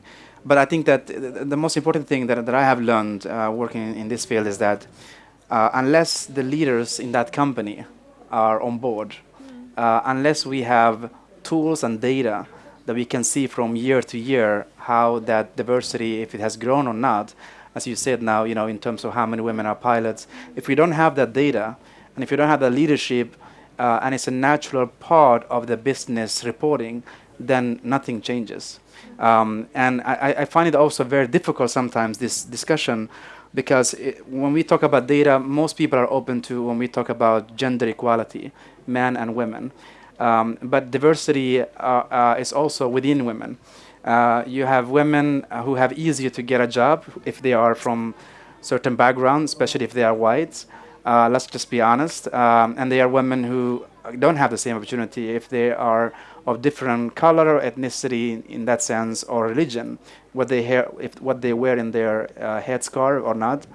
but I think that the, the most important thing that, that I have learned uh, working in this field is that uh, unless the leaders in that company are on board, uh, unless we have tools and data that we can see from year to year how that diversity, if it has grown or not, as you said now, you know, in terms of how many women are pilots, if we don't have that data, and if you don't have that leadership, uh, and it's a natural part of the business reporting, then nothing changes. Um, and I, I- I find it also very difficult sometimes, this discussion, because it, when we talk about data, most people are open to when we talk about gender equality, men and women. Um, but diversity uh, uh, is also within women. Uh, you have women who have easier to get a job if they are from certain backgrounds, especially if they are white. Let's just be honest. Um, and there are women who don't have the same opportunity if they are of different color or ethnicity in, in that sense or religion, what they hair, if what they wear in their uh, headscarf or not.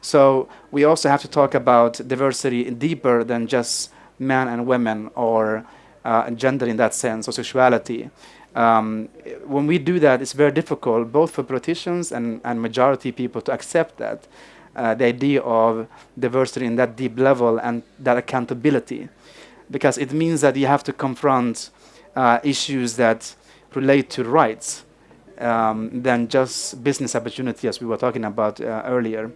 So we also have to talk about diversity deeper than just men and women or uh, gender in that sense or sexuality. Um, when we do that, it's very difficult both for politicians and, and majority people to accept that. uh, the idea of diversity in that deep level and that accountability, because it means that you have to confront uh, issues that relate to rights um, than just business opportunity, as we were talking about uh, earlier.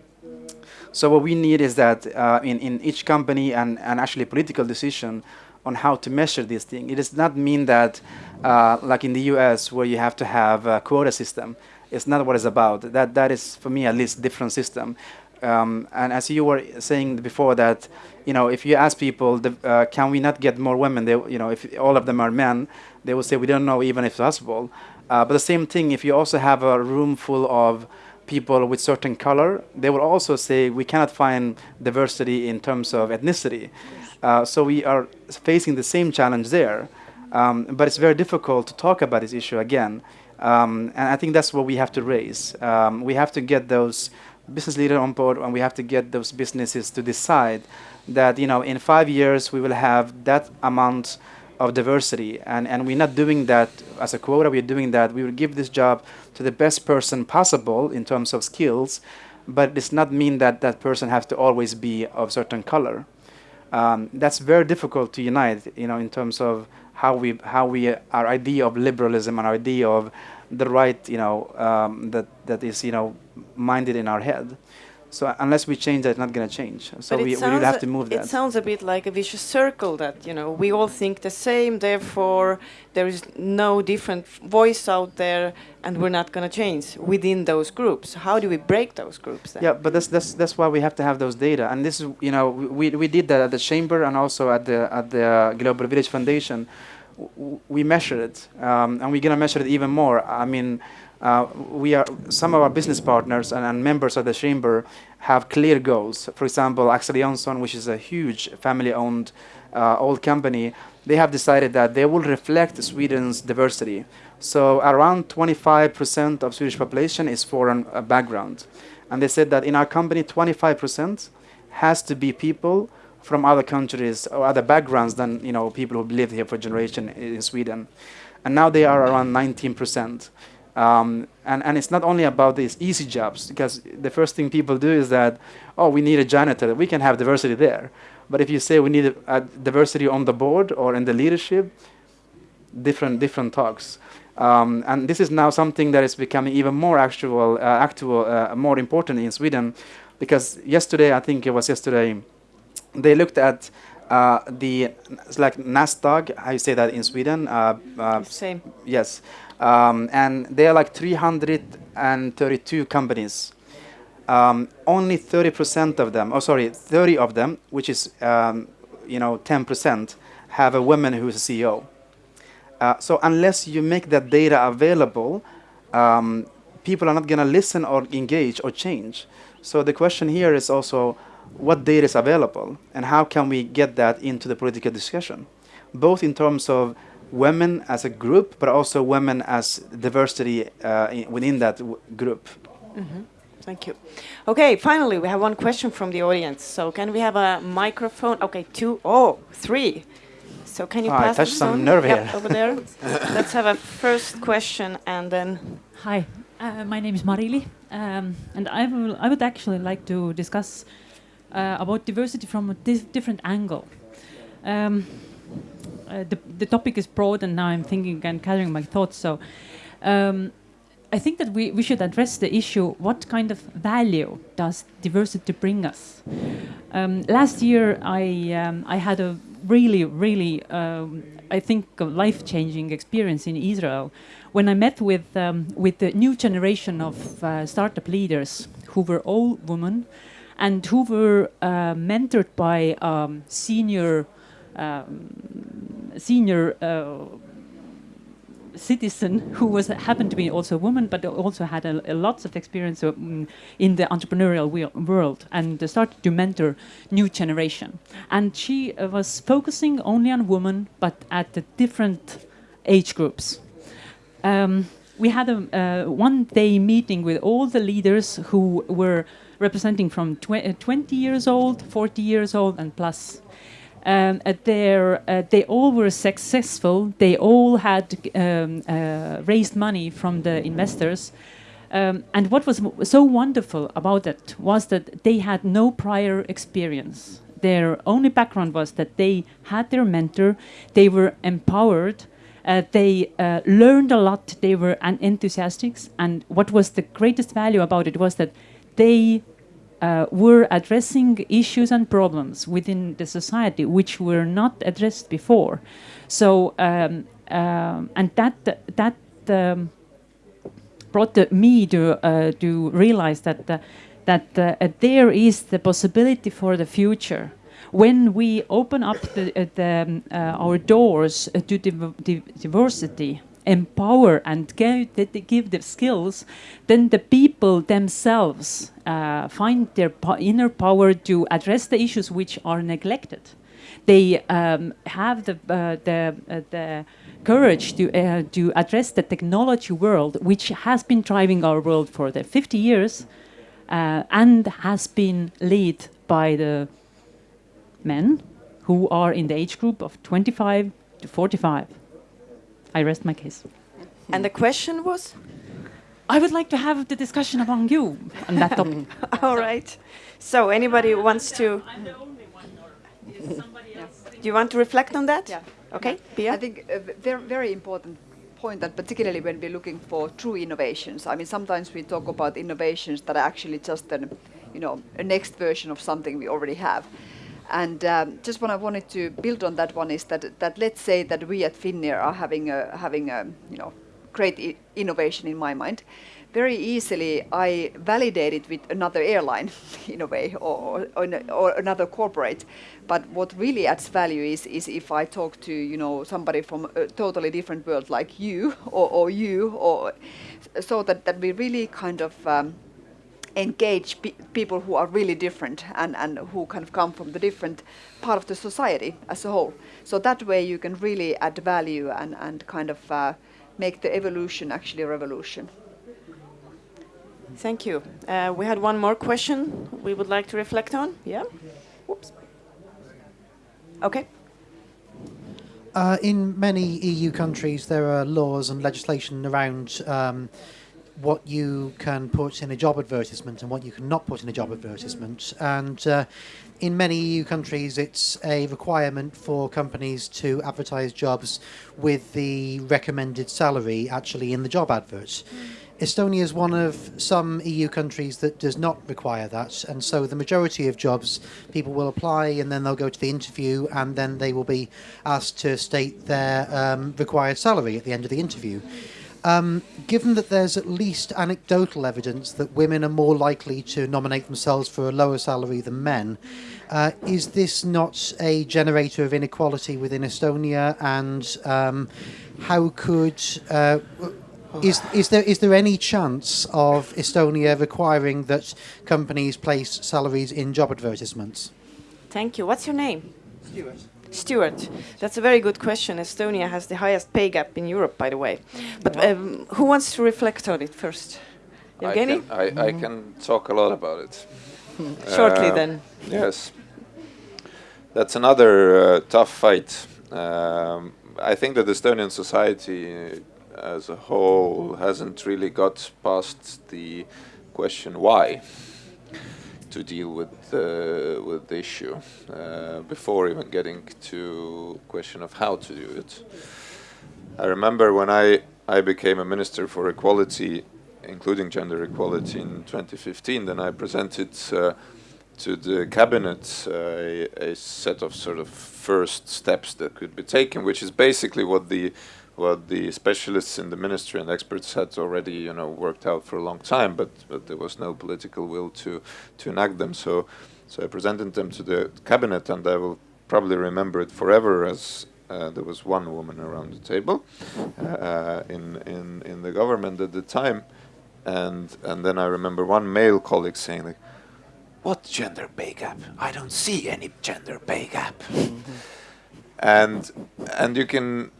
So what we need is that uh, in, in each company and, and actually political decision on how to measure this thing. It does not mean that, uh, like in the US, where you have to have a quota system. It's not what it's about. That, that is, for me at least, different system. Um, and as you were saying before that, you know, if you ask people, the, uh, can we not get more women? They, you know, if all of them are men, they will say we don't know even if it's possible. Uh, but the same thing, if you also have a room full of people with certain color, they will also say we cannot find diversity in terms of ethnicity. Uh, so we are facing the same challenge there. Um, but it's very difficult to talk about this issue again. Um, and I think that's what we have to raise. Um, we have to get those business leaders on board and we have to get those businesses to decide that you know in five years we will have that amount of diversity and, and we're not doing that as a quota we're doing that we will give this job to the best person possible in terms of skills but it does not mean that that person has to always be of certain color um, that's very difficult to unite you know in terms of how we how we our idea of liberalism and our idea of the right you know um, that that is you know minded in our head so unless we change that, it's not going to change. So it we, we will have to move It that. sounds a bit like a vicious circle that, you know, we all think the same, therefore there is no different voice out there and we're not going to change within those groups. How do we break those groups then? Yeah, but that's that's that's why we have to have those data, and this is you know we we did that at the chamber and also at the at the Global Village Foundation. W- we measured it, um, and we're gonna measure it even more. I mean, uh, we are some of our business partners and, and members of the chamber have clear goals. For example, Axel Johnson, which is a huge family-owned uh, old company, they have decided that they will reflect Sweden's diversity. So around 25% of Swedish population is foreign uh, background. And they said that in our company, 25% has to be people from other countries or other backgrounds than you know people who've lived here for generation in Sweden. And now they are around 19%. Um, and, and it's not only about these easy jobs, because the first thing people do is that, oh, we need a janitor. We can have diversity there. But if you say we need a, a diversity on the board or in the leadership, different different talks. Um, and this is now something that is becoming even more actual, uh, actual, uh, more important in Sweden, because yesterday, I think it was yesterday, they looked at uh, the it's like Nasdaq. How you say that in Sweden? Uh, uh, Same. Yes, um, and there are like 332 companies. Um, only 30% of them, oh sorry, 30 of them, which is um, you know 10%, have a woman who is a CEO. Uh, so unless you make that data available, um, people are not going to listen or engage or change. So the question here is also what data is available and how can we get that into the political discussion, both in terms of women as a group, but also women as diversity uh, in, within that w- group. Thank you. Okay, finally, we have one question from the audience. So can we have a microphone? Okay, two, oh, three. So can you I pass the touched some phone? nerve Yep, here. over there. Let's have a first question and then Hi, uh, my name is Marili, um, and I will I would actually like to discuss uh, about diversity from a dif- different angle. Um, uh, the the topic is broad, and now I'm thinking and gathering my thoughts. So. Um, I think that we, we should address the issue what kind of value does diversity bring us? Um, last year, I, um, I had a really, really, um, I think, life changing experience in Israel when I met with, um, with the new generation of uh, startup leaders who were all women and who were uh, mentored by um, senior, um, senior uh, citizen who was happened to be also a woman, but also had a, a lots of experience mm, in the entrepreneurial world and started to mentor new generation. And she uh, was focusing only on women, but at the different age groups. Um, we had a uh, one-day meeting with all the leaders who were representing from tw- uh, 20 years old, 40 years old, and plus um, uh, uh, they all were successful. They all had um, uh, raised money from the investors. Um, and what was so wonderful about it was that they had no prior experience. Their only background was that they had their mentor, they were empowered, uh, they uh, learned a lot, they were enthusiastic, and what was the greatest value about it was that they uh, were addressing issues and problems within the society which were not addressed before. So, um, um, and that that um, brought the, me to uh, to realize that uh, that uh, there is the possibility for the future when we open up the, uh, the, um, uh, our doors to div diversity empower and give, give the skills, then the people themselves uh, find their po inner power to address the issues which are neglected. They um, have the, uh, the, uh, the courage to, uh, to address the technology world, which has been driving our world for the 50 years uh, and has been led by the men who are in the age group of 25 to 45. I rest my case. And the question was? I would like to have the discussion among you on that topic. All right. So anybody wants to? I'm the only one, or is mm-hmm. somebody else? Do you want to reflect on that? Yeah. Okay, Pia? I think a very, very important point that particularly when we're looking for true innovations, I mean, sometimes we talk about innovations that are actually just an, you know, a next version of something we already have. And um, just what I wanted to build on that one is that that let's say that we at Finnair are having a having a you know great innovation in my mind. Very easily, I validate it with another airline, in a way, or, or, or, another corporate. But what really adds value is, is if I talk to you know somebody from a totally different world, like you or, or you, or so that, that we really kind of um, engage pe people who are really different and, and who kind of come from the different part of the society as a whole. So that way you can really add value and, and kind of uh, make the evolution actually a revolution. Thank you. Uh, we had one more question we would like to reflect on. Yeah? Whoops. Okay. Uh, in many EU countries, there are laws and legislation around um, what you can put in a job advertisement and what you cannot put in a job advertisement. And uh, in many EU countries, it's a requirement for companies to advertise jobs with the recommended salary actually in the job advert. Mm. Estonia is one of some EU countries that does not require that, and so the majority of jobs, people will apply and then they'll go to the interview and then they will be asked to state their um, required salary at the end of the interview. Um, given that there's at least anecdotal evidence that women are more likely to nominate themselves for a lower salary than men, uh, is this not a generator of inequality within Estonia? And um, how could uh, is is there is there any chance of Estonia requiring that companies place salaries in job advertisements? Thank you. What's your name? Stuart. Stuart, that's a very good question. Estonia has the highest pay gap in Europe, by the way. But um, who wants to reflect on it first? Evgeny? I can, I, I can talk a lot about it. Shortly, uh, then. Yes. That's another uh, tough fight. Um, I think that Estonian society as a whole hasn't really got past the question why to deal with uh, with the issue uh, before even getting to question of how to do it. I remember when I I became a minister for equality, including gender equality in 2015. Then I presented uh, to the cabinet uh, a, a set of sort of first steps that could be taken, which is basically what the what the specialists in the ministry and experts had already, you know, worked out for a long time, but, but there was no political will to, to enact them. So, so I presented them to the cabinet, and I will probably remember it forever as uh, there was one woman around the table uh, in, in, in the government at the time. And, and then I remember one male colleague saying, like, what gender pay gap? I don't see any gender pay gap. and and you can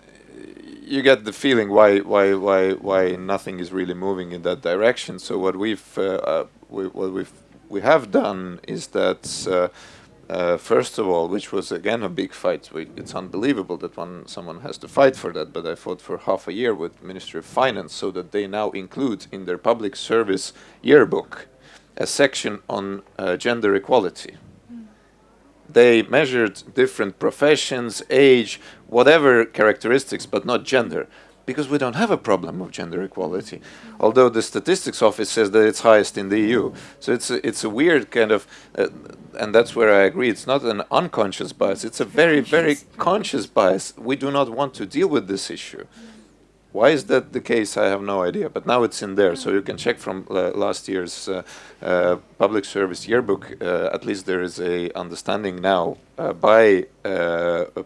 you get the feeling why why why why nothing is really moving in that direction. So what we've uh, uh, we, what we've we have done is that uh, uh, first of all, which was again a big fight. We, it's unbelievable that one someone has to fight for that, but I fought for half a year with Ministry of Finance so that they now include in their public service yearbook a section on uh, gender equality. They measured different professions, age, whatever characteristics, but not gender because we don't have a problem of gender equality, although the statistics office says that it's highest in the EU. So it's a, it's a weird kind of, uh, and that's where I agree. It's not an unconscious bias. It's a very very conscious bias. We do not want to deal with this issue. Why is that the case? I have no idea. But now it's in there, so you can check from uh, last year's uh, uh, public service yearbook. At least there is a understanding now by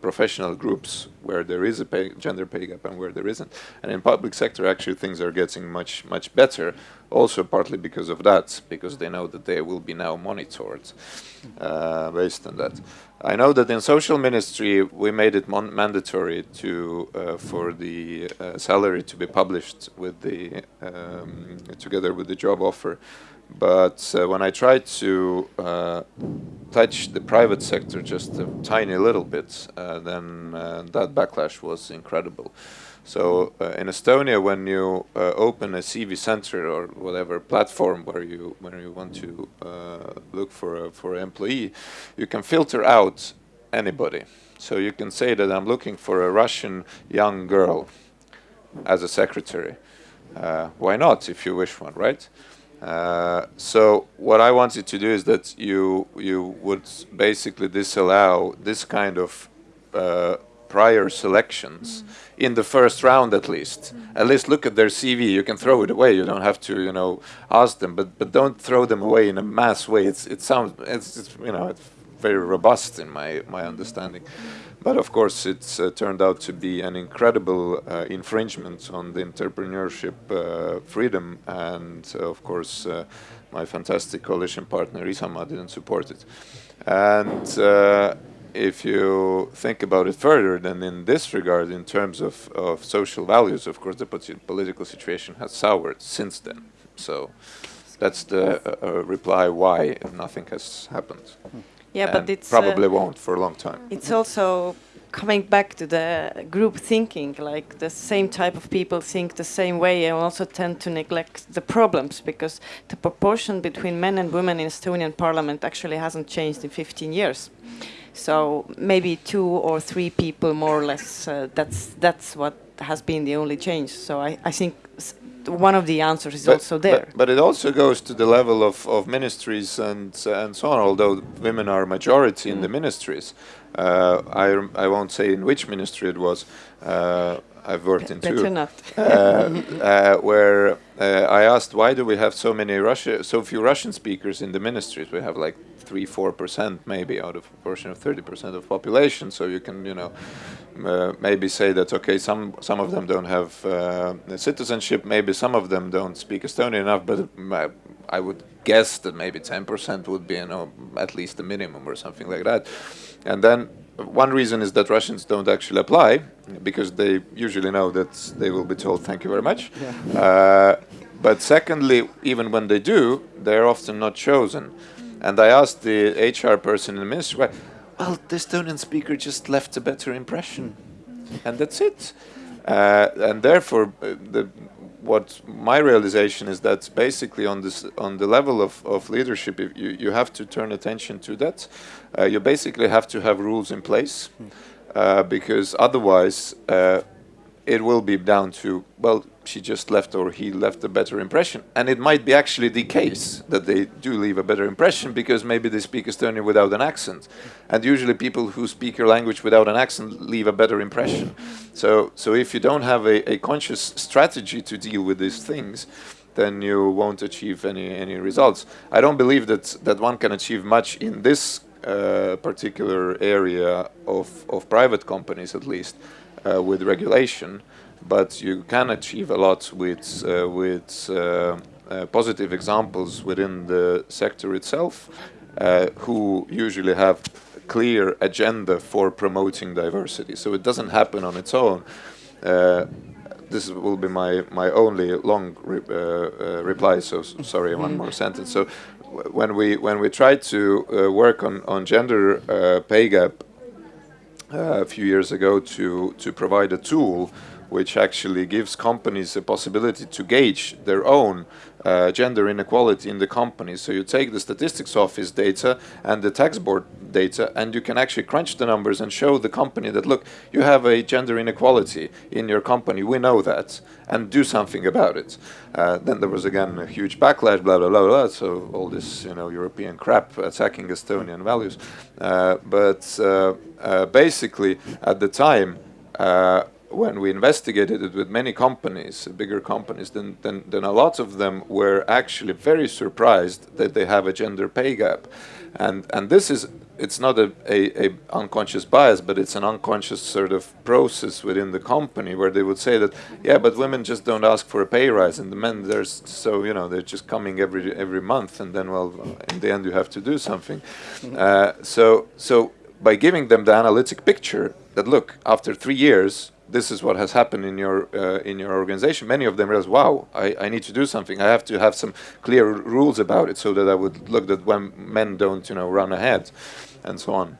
professional groups where there is a pay gender pay gap and where there isn't. And in public sector, actually, things are getting much much better. Also, partly because of that, because they know that they will be now monitored based on that. I know that in social ministry we made it mandatory to uh, for the uh, salary to be published with the um, together with the job offer. But uh, when I tried to uh, touch the private sector just a tiny little bit, uh, then uh, that backlash was incredible. So uh, in Estonia, when you uh, open a CV center or whatever platform where you when you want to uh, look for a, for an employee, you can filter out anybody. So you can say that I'm looking for a Russian young girl as a secretary. Uh, why not, if you wish one, right? Uh, so what I wanted to do is that you you would basically disallow this kind of uh, prior selections mm. in the first round at least. Mm. At least look at their CV. You can throw it away. You don't have to, you know, ask them. But but don't throw them away in a mass way. It's it sounds it's, it's you know it's very robust in my my understanding. But of course, it's uh, turned out to be an incredible uh, infringement on the entrepreneurship uh, freedom, and uh, of course, uh, my fantastic coalition partner Isamaa didn't support it. And uh, if you think about it further, then in this regard, in terms of, of social values, of course, the political situation has soured since then. So that's the uh, uh, reply why nothing has happened. Yeah, but it's probably uh, won't for a long time. It's also coming back to the group thinking, like the same type of people think the same way and also tend to neglect the problems because the proportion between men and women in Estonian parliament actually hasn't changed in 15 years. So maybe two or three people more or less, uh, that's, that's what has been the only change. So I, I think one of the answers is but, also there. But, but, it also goes to the level of, of ministries and uh, and so on. Although women are majority mm. in the mm. ministries, uh, I I won't say in which ministry it was. Uh, I've worked in two. Uh, uh, where uh, I asked why do we have so many Russia, so few Russian speakers in the ministries? We have like three, four percent maybe out of a portion of thirty percent of population. So you can, you know, uh, maybe say that okay, some some of them don't have uh, citizenship, maybe some of them don't speak Estonian enough, but uh, I would guess that maybe ten percent would be, you know, at least the minimum or something like that. And then one reason is that Russians don't actually apply because they usually know that they will be told thank you very much. Yeah. Uh, but secondly, even when they do, they're often not chosen. And I asked the HR person in the ministry, well, well the Estonian speaker just left a better impression. And that's it. Uh, and therefore, uh, the, what my realization is that basically on this on the level of, of leadership, you, you have to turn attention to that. Uh, you basically have to have rules in place uh, because otherwise uh, it will be down to well she just left or he left a better impression. And it might be actually the case that they do leave a better impression because maybe they speak Estonian without an accent. And usually people who speak your language without an accent leave a better impression. So so if you don't have a, a conscious strategy to deal with these things then you won't achieve any any results. I don't believe that that one can achieve much in this uh, particular area of of private companies at least uh, with regulation but you can achieve a lot with uh, with uh, uh, positive examples within the sector itself, who usually have clear agenda for promoting diversity. So it doesn't happen on its own. this will be my my only long re reply. So sorry, one more sentence. So when we when we tried to uh, work on on gender uh, pay gap uh, a few years ago to to provide a tool which actually gives companies a possibility to gauge their own uh, gender inequality in the company. So you take the statistics office data and the tax board data, and you can actually crunch the numbers and show the company that look, you have a gender inequality in your company. We know that, and do something about it. Uh, then there was again a huge backlash, blah blah blah blah. So all this, you know, European crap attacking Estonian values. Uh, but uh, uh, basically, at the time. When we investigated it with many companies, bigger companies, then, then, then a lot of them were actually very surprised that they have a gender pay gap. And, and this is, it's not a, a, a, unconscious bias, but it's an unconscious sort of process within the company where they would say that, yeah, but women just don't ask for a pay rise, and the men, there's so, you know, they're just coming every, every month, and then, well, in the end, you have to do something. Uh, so, so by giving them the analytic picture that, look, after three years, this is what has happened in your uh, in your organization. Many of them realize, wow, I, I need to do something. I have to have some clear rules about it, so that I would look that when men don't, you know, run ahead, and so on.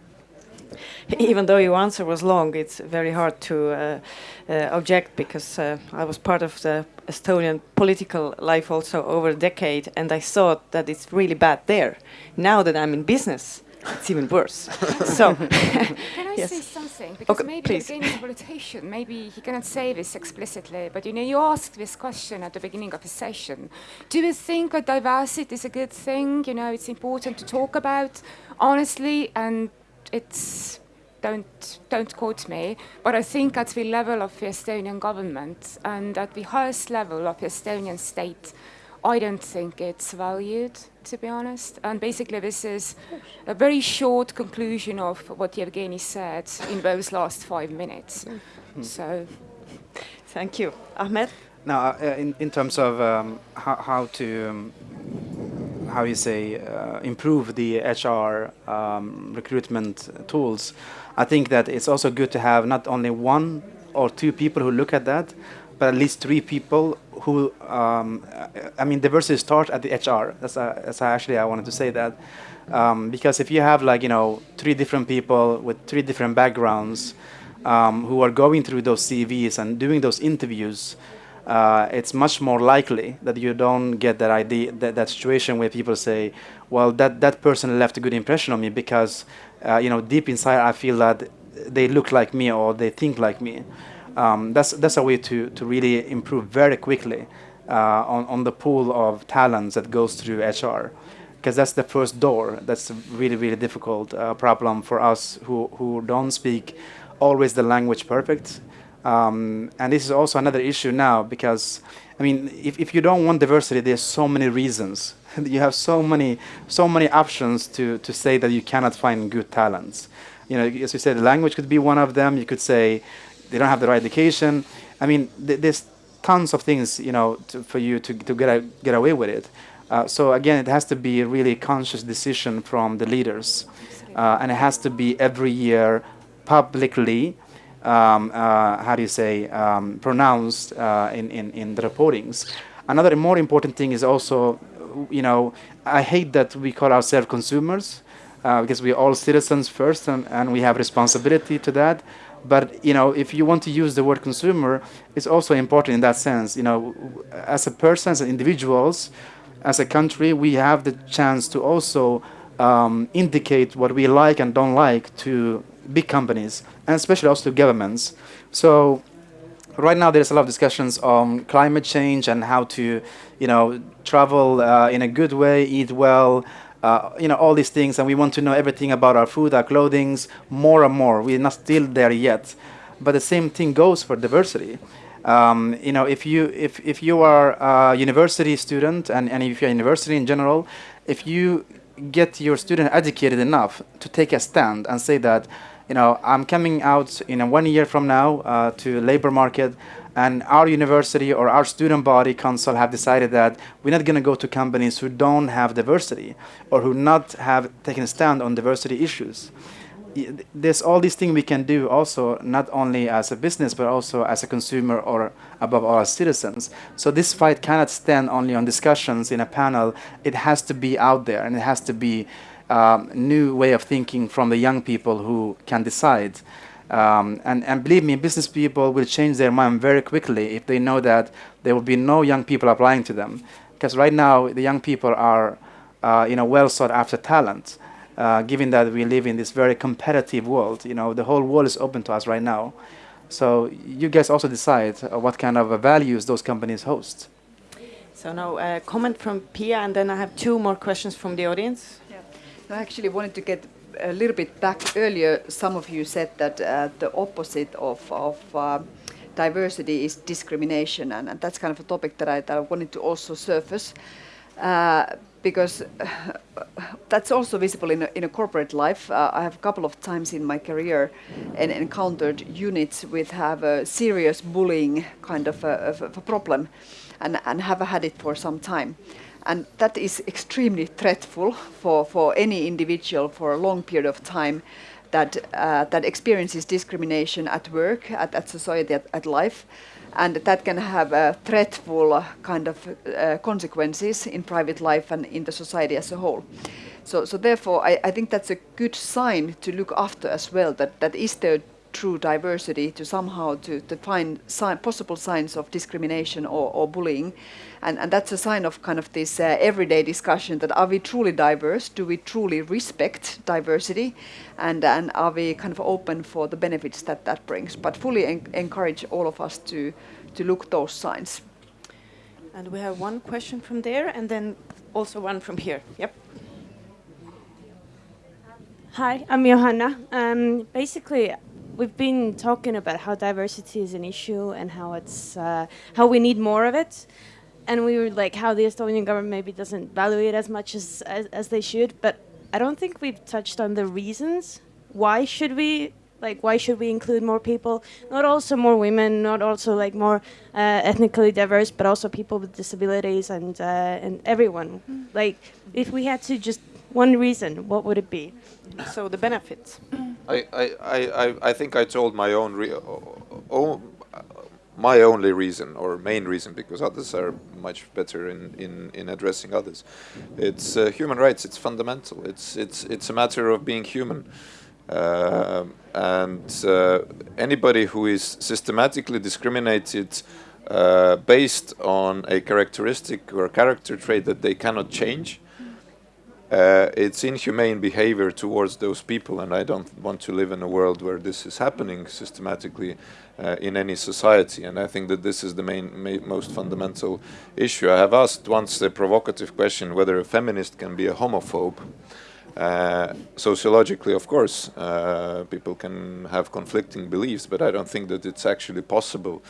Even though your answer was long, it's very hard to uh, uh, object because uh, I was part of the Estonian political life also over a decade, and I thought that it's really bad there. Now that I'm in business, it's even worse. so, can I yes. say something? Because Okay, maybe please. Danish politician, maybe he cannot say this explicitly, but you know, you asked this question at the beginning of the session. Do you think that diversity is a good thing? You know, it's important to talk about honestly, and it's don't don't quote me, but I think at the level of the Estonian government and at the highest level of the Estonian state, I don't think it's valued, to be honest. And basically, this is a very short conclusion of what Yevgeny said in those last five minutes. So, thank you. Ahmed? Now, uh, in, in terms of um, how, how to, um, how you say, uh, improve the HR um, recruitment tools, I think that it's also good to have not only one or two people who look at that, but at least three people who, um, I mean, diversity starts at the HR. That's, uh, that's actually I wanted to say that. Um, because if you have like, you know, three different people with three different backgrounds um, who are going through those CVs and doing those interviews, uh, it's much more likely that you don't get that idea, that, that situation where people say, well, that, that person left a good impression on me because, uh, you know, deep inside I feel that they look like me or they think like me. Um, that's, that's a way to, to really improve very quickly uh, on, on the pool of talents that goes through HR. Because that's the first door. That's a really, really difficult uh, problem for us who, who don't speak always the language perfect. Um, and this is also another issue now because, I mean, if, if you don't want diversity, there's so many reasons. you have so many, so many options to, to say that you cannot find good talents. You know, as you said, the language could be one of them. You could say they don't have the right education. I mean, th there's tons of things, you know, to, for you to, to get, a, get away with it. Uh, so again, it has to be a really conscious decision from the leaders. Uh, and it has to be every year publicly um, uh, how do you say, um, pronounced uh, in, in, in the reportings. Another more important thing is also, you know, I hate that we call ourselves consumers uh, because we're all citizens first and, and we have responsibility to that. But, you know, if you want to use the word consumer, it's also important in that sense. You know, as a person, as individuals, as a country, we have the chance to also um, indicate what we like and don't like to big companies and especially also to governments. So right now there's a lot of discussions on climate change and how to, you know, travel uh, in a good way, eat well, uh, you know, all these things. And we want to know everything about our food, our clothing, more and more. We're not still there yet. But the same thing goes for diversity. Um, you know, if you if, if you are a university student and, and if you're a university in general, if you get your student educated enough to take a stand and say that you know, I'm coming out in a one year from now uh, to labor market, and our university or our student body council have decided that we're not going to go to companies who don't have diversity or who not have taken a stand on diversity issues. there's all these things we can do also not only as a business but also as a consumer or above all as citizens so this fight cannot stand only on discussions in a panel it has to be out there and it has to be um, new way of thinking from the young people who can decide um, and, and believe me business people will change their mind very quickly if they know that there will be no young people applying to them because right now the young people are uh, you know well sought after talent uh, given that we live in this very competitive world. You know, the whole world is open to us right now. So you guys also decide uh, what kind of uh, values those companies host. So now a comment from Pia, and then I have two more questions from the audience. I actually wanted to get a little bit back earlier. Some of you said that uh, the opposite of, of uh, diversity is discrimination, and, and, that's kind of a topic that I, that I wanted to also surface. Uh, because that's also visible in a, in a corporate life. Uh, I have a couple of times in my career and encountered units with have a serious bullying kind of a, of a problem and, and have had it for some time. And that is extremely threatful for, for any individual for a long period of time that, uh, that experiences discrimination at work, at, at society, at, at life and that can have a threatful kind of uh, consequences in private life and in the society as a whole. So, so therefore, I, I think that's a good sign to look after as well. That that is there true diversity to somehow to, to find sign, possible signs of discrimination or, or bullying. And, and that's a sign of kind of this uh, everyday discussion that are we truly diverse? Do we truly respect diversity? And, and are we kind of open for the benefits that that brings? But fully en encourage all of us to, to look those signs. And we have one question from there and then also one from here. Yep. Hi, I'm Johanna. Um, basically, we've been talking about how diversity is an issue and how it's uh, how we need more of it, and we were like how the Estonian government maybe doesn't value it as much as, as as, they should. But I don't think we've touched on the reasons. Why should we like why should we include more people? Not also more women, not also like more uh, ethnically diverse, but also people with disabilities and uh, and everyone. Mm. Like if we had to just one reason, what would it be? So the benefits. I, I, I, I think I told my own re my only reason or main reason because others are much better in, in, in addressing others. It's uh, human rights. It's fundamental. It's it's it's a matter of being human. Uh, and uh, anybody who is systematically discriminated uh, based on a characteristic or character trait that they cannot change uh, it's inhumane behavior towards those people, and I don't want to live in a world where this is happening systematically uh, in any society. And I think that this is the main, ma most fundamental issue. I have asked once the provocative question whether a feminist can be a homophobe. Uh, sociologically, of course, uh, people can have conflicting beliefs, but I don't think that it's actually possible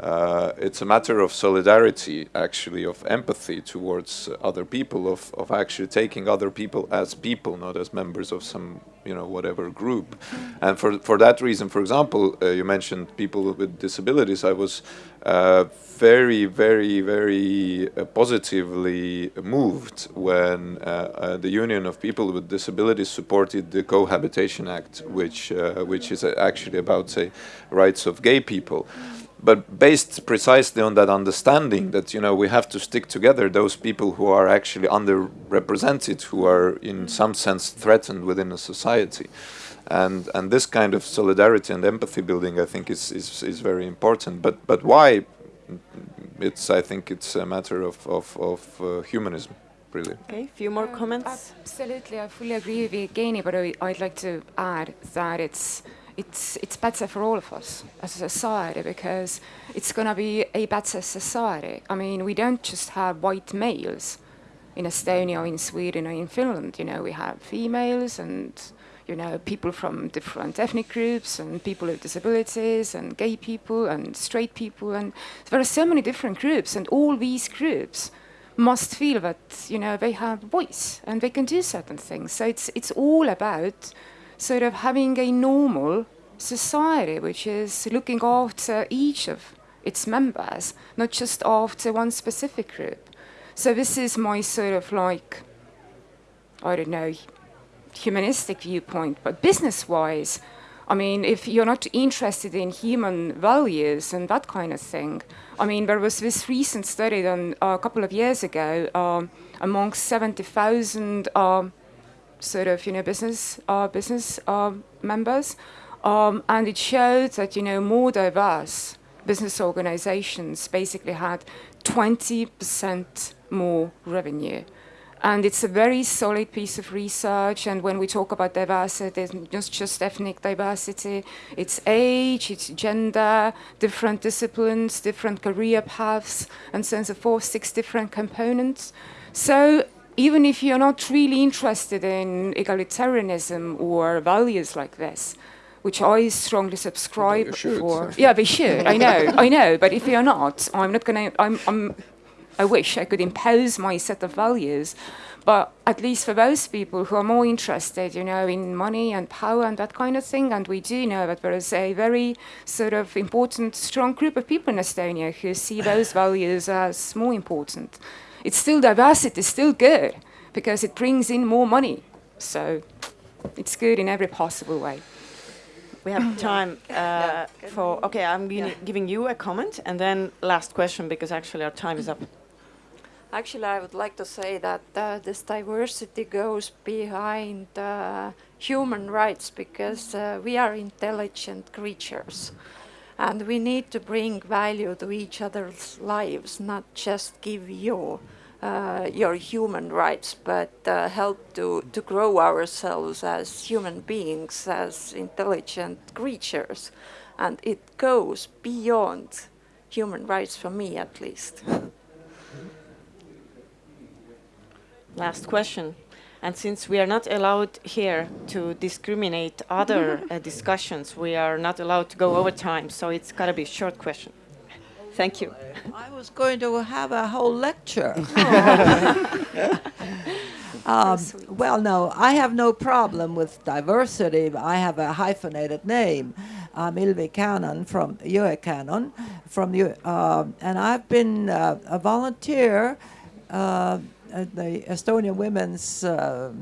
uh, it's a matter of solidarity, actually, of empathy towards other people, of, of actually taking other people as people, not as members of some, you know, whatever group. And for, for that reason, for example, uh, you mentioned people with disabilities. I was uh, very, very, very uh, positively moved when uh, uh, the Union of People with Disabilities supported the Cohabitation Act, which, which is actually about, say, rights of gay people but based precisely on that understanding that you know we have to stick together those people who are actually underrepresented who are in some sense threatened within a society. And and this kind of solidarity and empathy building i think is is, is very important. But but why? It's i think it's a matter of of, of uh, humanism really. Okay a few more um, comments? absolutely i fully agree with Evgeny but I, i'd like to add that it's it's it's better for all of us as a society because it's going to be a better society. I mean, we don't just have white males in Estonia, or in Sweden, or in Finland. You know, we have females and you know people from different ethnic groups and people with disabilities and gay people and straight people and there are so many different groups and all these groups must feel that you know they have a voice and they can do certain things. So it's it's all about sort of having a normal society which is looking after each of its members, not just after one specific group. So this is my sort of like, I don't know, humanistic viewpoint, but business-wise, I mean, if you're not interested in human values and that kind of thing, I mean, there was this recent study done uh, a couple of years ago um, amongst 70,000 um, sort of, you know, business uh, business uh, members, um, and it showed that, you know, more diverse business organizations basically had 20% more revenue. And it's a very solid piece of research. And when we talk about diversity, it's not just ethnic diversity, it's age, it's gender, different disciplines, different career paths, and so on and so forth, six different components. So even if you're not really interested in egalitarianism or values like this, which I strongly subscribe for. Yeah, they should. I know, I know. But if you're not, I'm not going to. I'm, I'm I wish I could impose my set of values. But at least for those people who are more interested, you know, in money and power and that kind of thing, and we do know that there is a very sort of important, strong group of people in Estonia who see those values as more important. It's still diversity, still good, because it brings in more money. So it's good in every possible way. We have time uh, for, okay, I'm giving- giving you a comment and then last question because actually our time is up. Actually, I would like to say that uh, this diversity goes behind uh, human rights because uh, we are intelligent creatures and we need to bring value to each other's lives, not just give you uh, your human rights, but uh, help to, to grow ourselves as human beings, as intelligent creatures. And it goes beyond human rights for me, at least. Last question. And since we are not allowed here to discriminate other uh, discussions, we are not allowed to go over time, so it's got to be a short question. Thank you. I was going to have a whole lecture. um, well, no, I have no problem with diversity. I have a hyphenated name. I'm Ilvi Cannon from Jõe-Cannon, from Yö- um and I've been uh, a volunteer uh, at the Estonian Women's uh,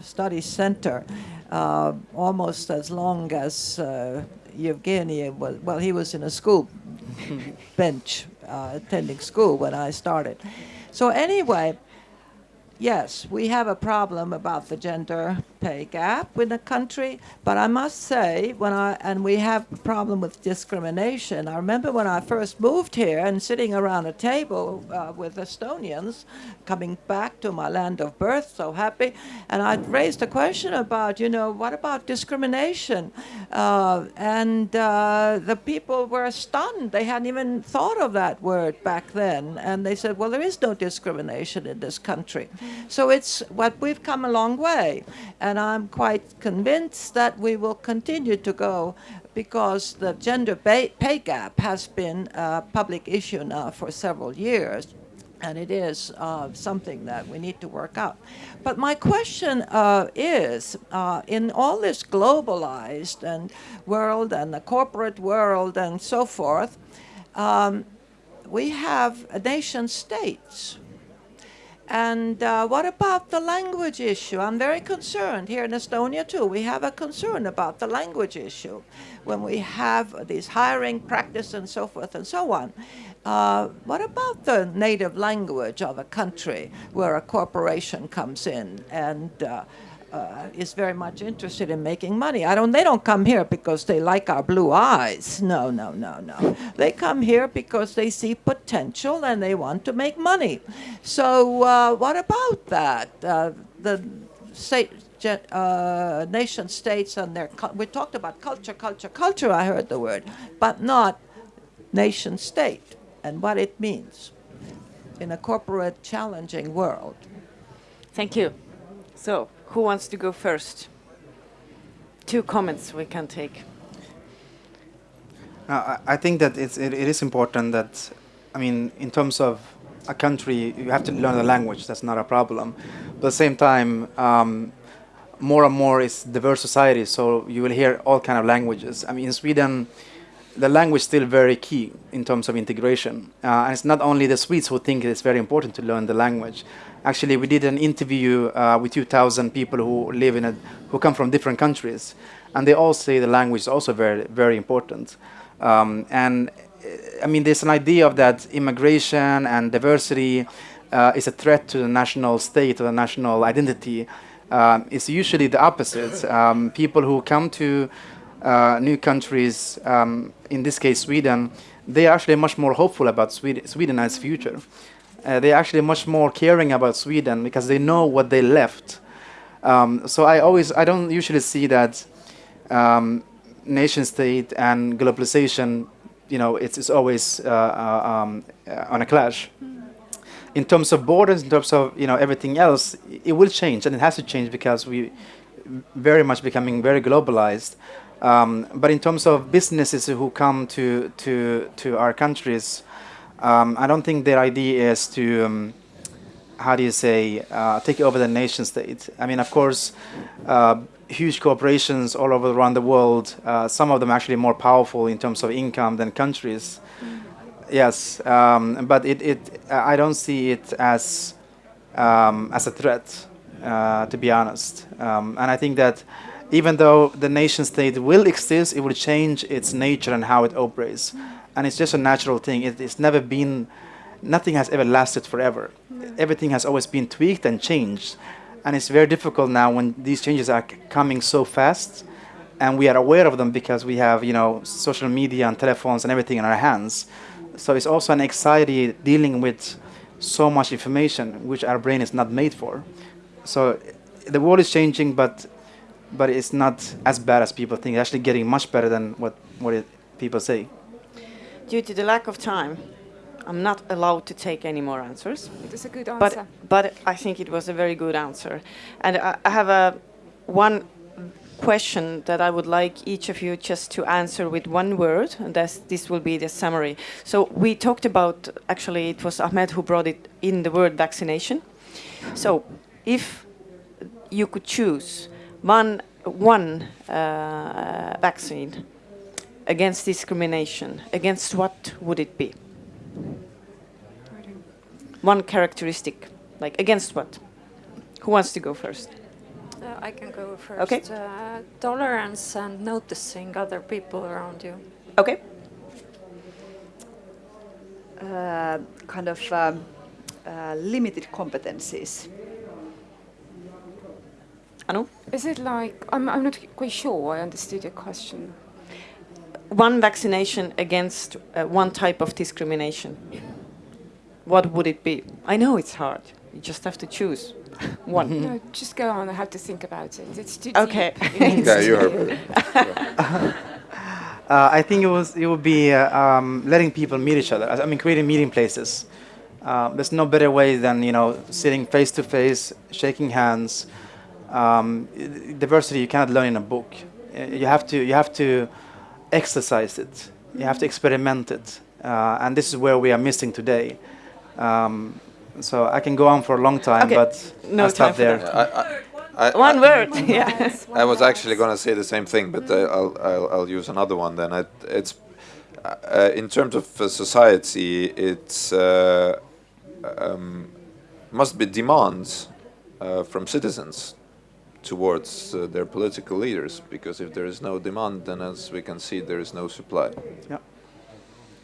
Studies Center uh, almost as long as uh, Evgeny was. Well, he was in a school bench uh, attending school when I started. So anyway, yes, we have a problem about the gender pay gap in the country, but I must say, when I and we have a problem with discrimination. I remember when I first moved here and sitting around a table uh, with Estonians, coming back to my land of birth, so happy, and I raised a question about, you know, what about discrimination? Uh, and uh, the people were stunned. They hadn't even thought of that word back then, and they said, well, there is no discrimination in this country. So it's what we've come a long way, and I'm quite convinced that we will continue to go because the gender pay, gap has been a public issue now for several years. And it is uh, something that we need to work out. But my question uh, is, uh, in all this globalized and world and the corporate world and so forth, um, we have nation states. And uh, what about the language issue? I'm very concerned here in Estonia too. We have a concern about the language issue when we have these hiring practice and so forth and so on. Uh, what about the native language of a country where a corporation comes in and uh, uh, is very much interested in making money. I don't. They don't come here because they like our blue eyes. No, no, no, no. They come here because they see potential and they want to make money. So uh, what about that? Uh, the state. Uh, nation states and their we talked about culture, culture, culture. I heard the word, but not nation state and what it means in a corporate, challenging world. Thank you. So, who wants to go first? Two comments we can take. Uh, I think that it's, it, it is important that, I mean, in terms of a country, you have to learn the language. That's not a problem. But at the same time, um, more and more is diverse society, so you will hear all kind of languages. I mean, in Sweden, the language is still very key in terms of integration. Uh, and it's not only the Swedes who think it's very important to learn the language. Actually, we did an interview uh, with 2,000 people who live in a, who come from different countries, and they all say the language is also very, very important. Um, and uh, I mean, there's an idea of that immigration and diversity uh, is a threat to the national state or the national identity. Um, it's usually the opposite. Um, people who come to uh, new countries, um, in this case Sweden, they are actually much more hopeful about Sweden, Sweden its future. Uh, they're actually much more caring about Sweden because they know what they left. Um, so I always, I don't usually see that um, nation state and globalization, you know, it's, it's always uh, uh um, uh, on a clash. In terms of borders, in terms of you know everything else, it will change, and it has to change because we very much becoming very globalized. Um, but in terms of businesses who come to to to our countries, um, I don't think their idea is to um, how do you say uh, take over the nation state. I mean, of course, uh, huge corporations all over around the world. Uh, some of them actually more powerful in terms of income than countries. Mm. Yes, um, but it, it I don't see it as um, as a threat, uh, to be honest. Um, and I think that even though the nation state will exist, it will change its nature and how it operates. And it's just a natural thing. It, it's never been, nothing has ever lasted forever. Everything has always been tweaked and changed. And it's very difficult now when these changes are coming so fast and we are aware of them because we have, you know, social media and telephones and everything in our hands. So it's also an anxiety dealing with so much information which our brain is not made for. So the world is changing, but but it's not as bad as people think. It's actually getting much better than what, what it, people say. Due to the lack of time, I'm not allowed to take any more answers. It is a good answer. But, but I think it was a very good answer. And I, I have a one question that I would like each of you just to answer with one word, and this will be the summary. So we talked about, actually it was Ahmed who brought it in the word vaccination. So if you could choose one, one uh, vaccine against discrimination, against what would it be? One characteristic, like against what? Who wants to go first? Uh, I can go first. Okay. Uh, tolerance and noticing other people around you. Okay. Uh, kind of um, uh, limited competencies. Anu? Is it like, I'm, I'm not quite sure I understood your question. One vaccination against uh, one type of discrimination. What would it be? I know it's hard. You just have to choose one. No, just go on. I have to think about it. It's too okay. deep. yeah, you are. uh, I think it was it would be uh, um, letting people meet each other. I mean, creating meeting places. Uh, there's no better way than you know sitting face to face, shaking hands, um, diversity you cannot learn in a book. You have to you have to exercise it. You have to experiment it, uh, and this is where we are missing today. Um, so I can go on for a long time, okay. but no I'll stop there. I, I, one word. yeah. I was actually going to say the same thing, but uh, I'll, I'll, I'll use another one. Then I, it's uh, in terms of uh, society, it uh, um, must be demands uh, from citizens towards uh, their political leaders because if there is no demand then as we can see there is no supply. Yeah.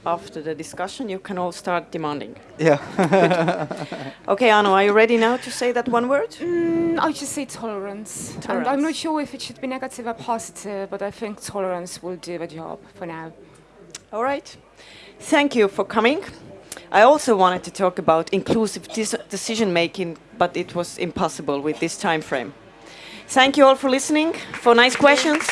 After the discussion you can all start demanding. Yeah. Okay Anu are you ready now to say that one word? Mm, I'll just say tolerance. tolerance and I'm not sure if it should be negative or positive but I think tolerance will do the job for now. All right. Thank you for coming. I also wanted to talk about inclusive decision making, but it was impossible with this time frame. Thank you all for listening, for nice questions.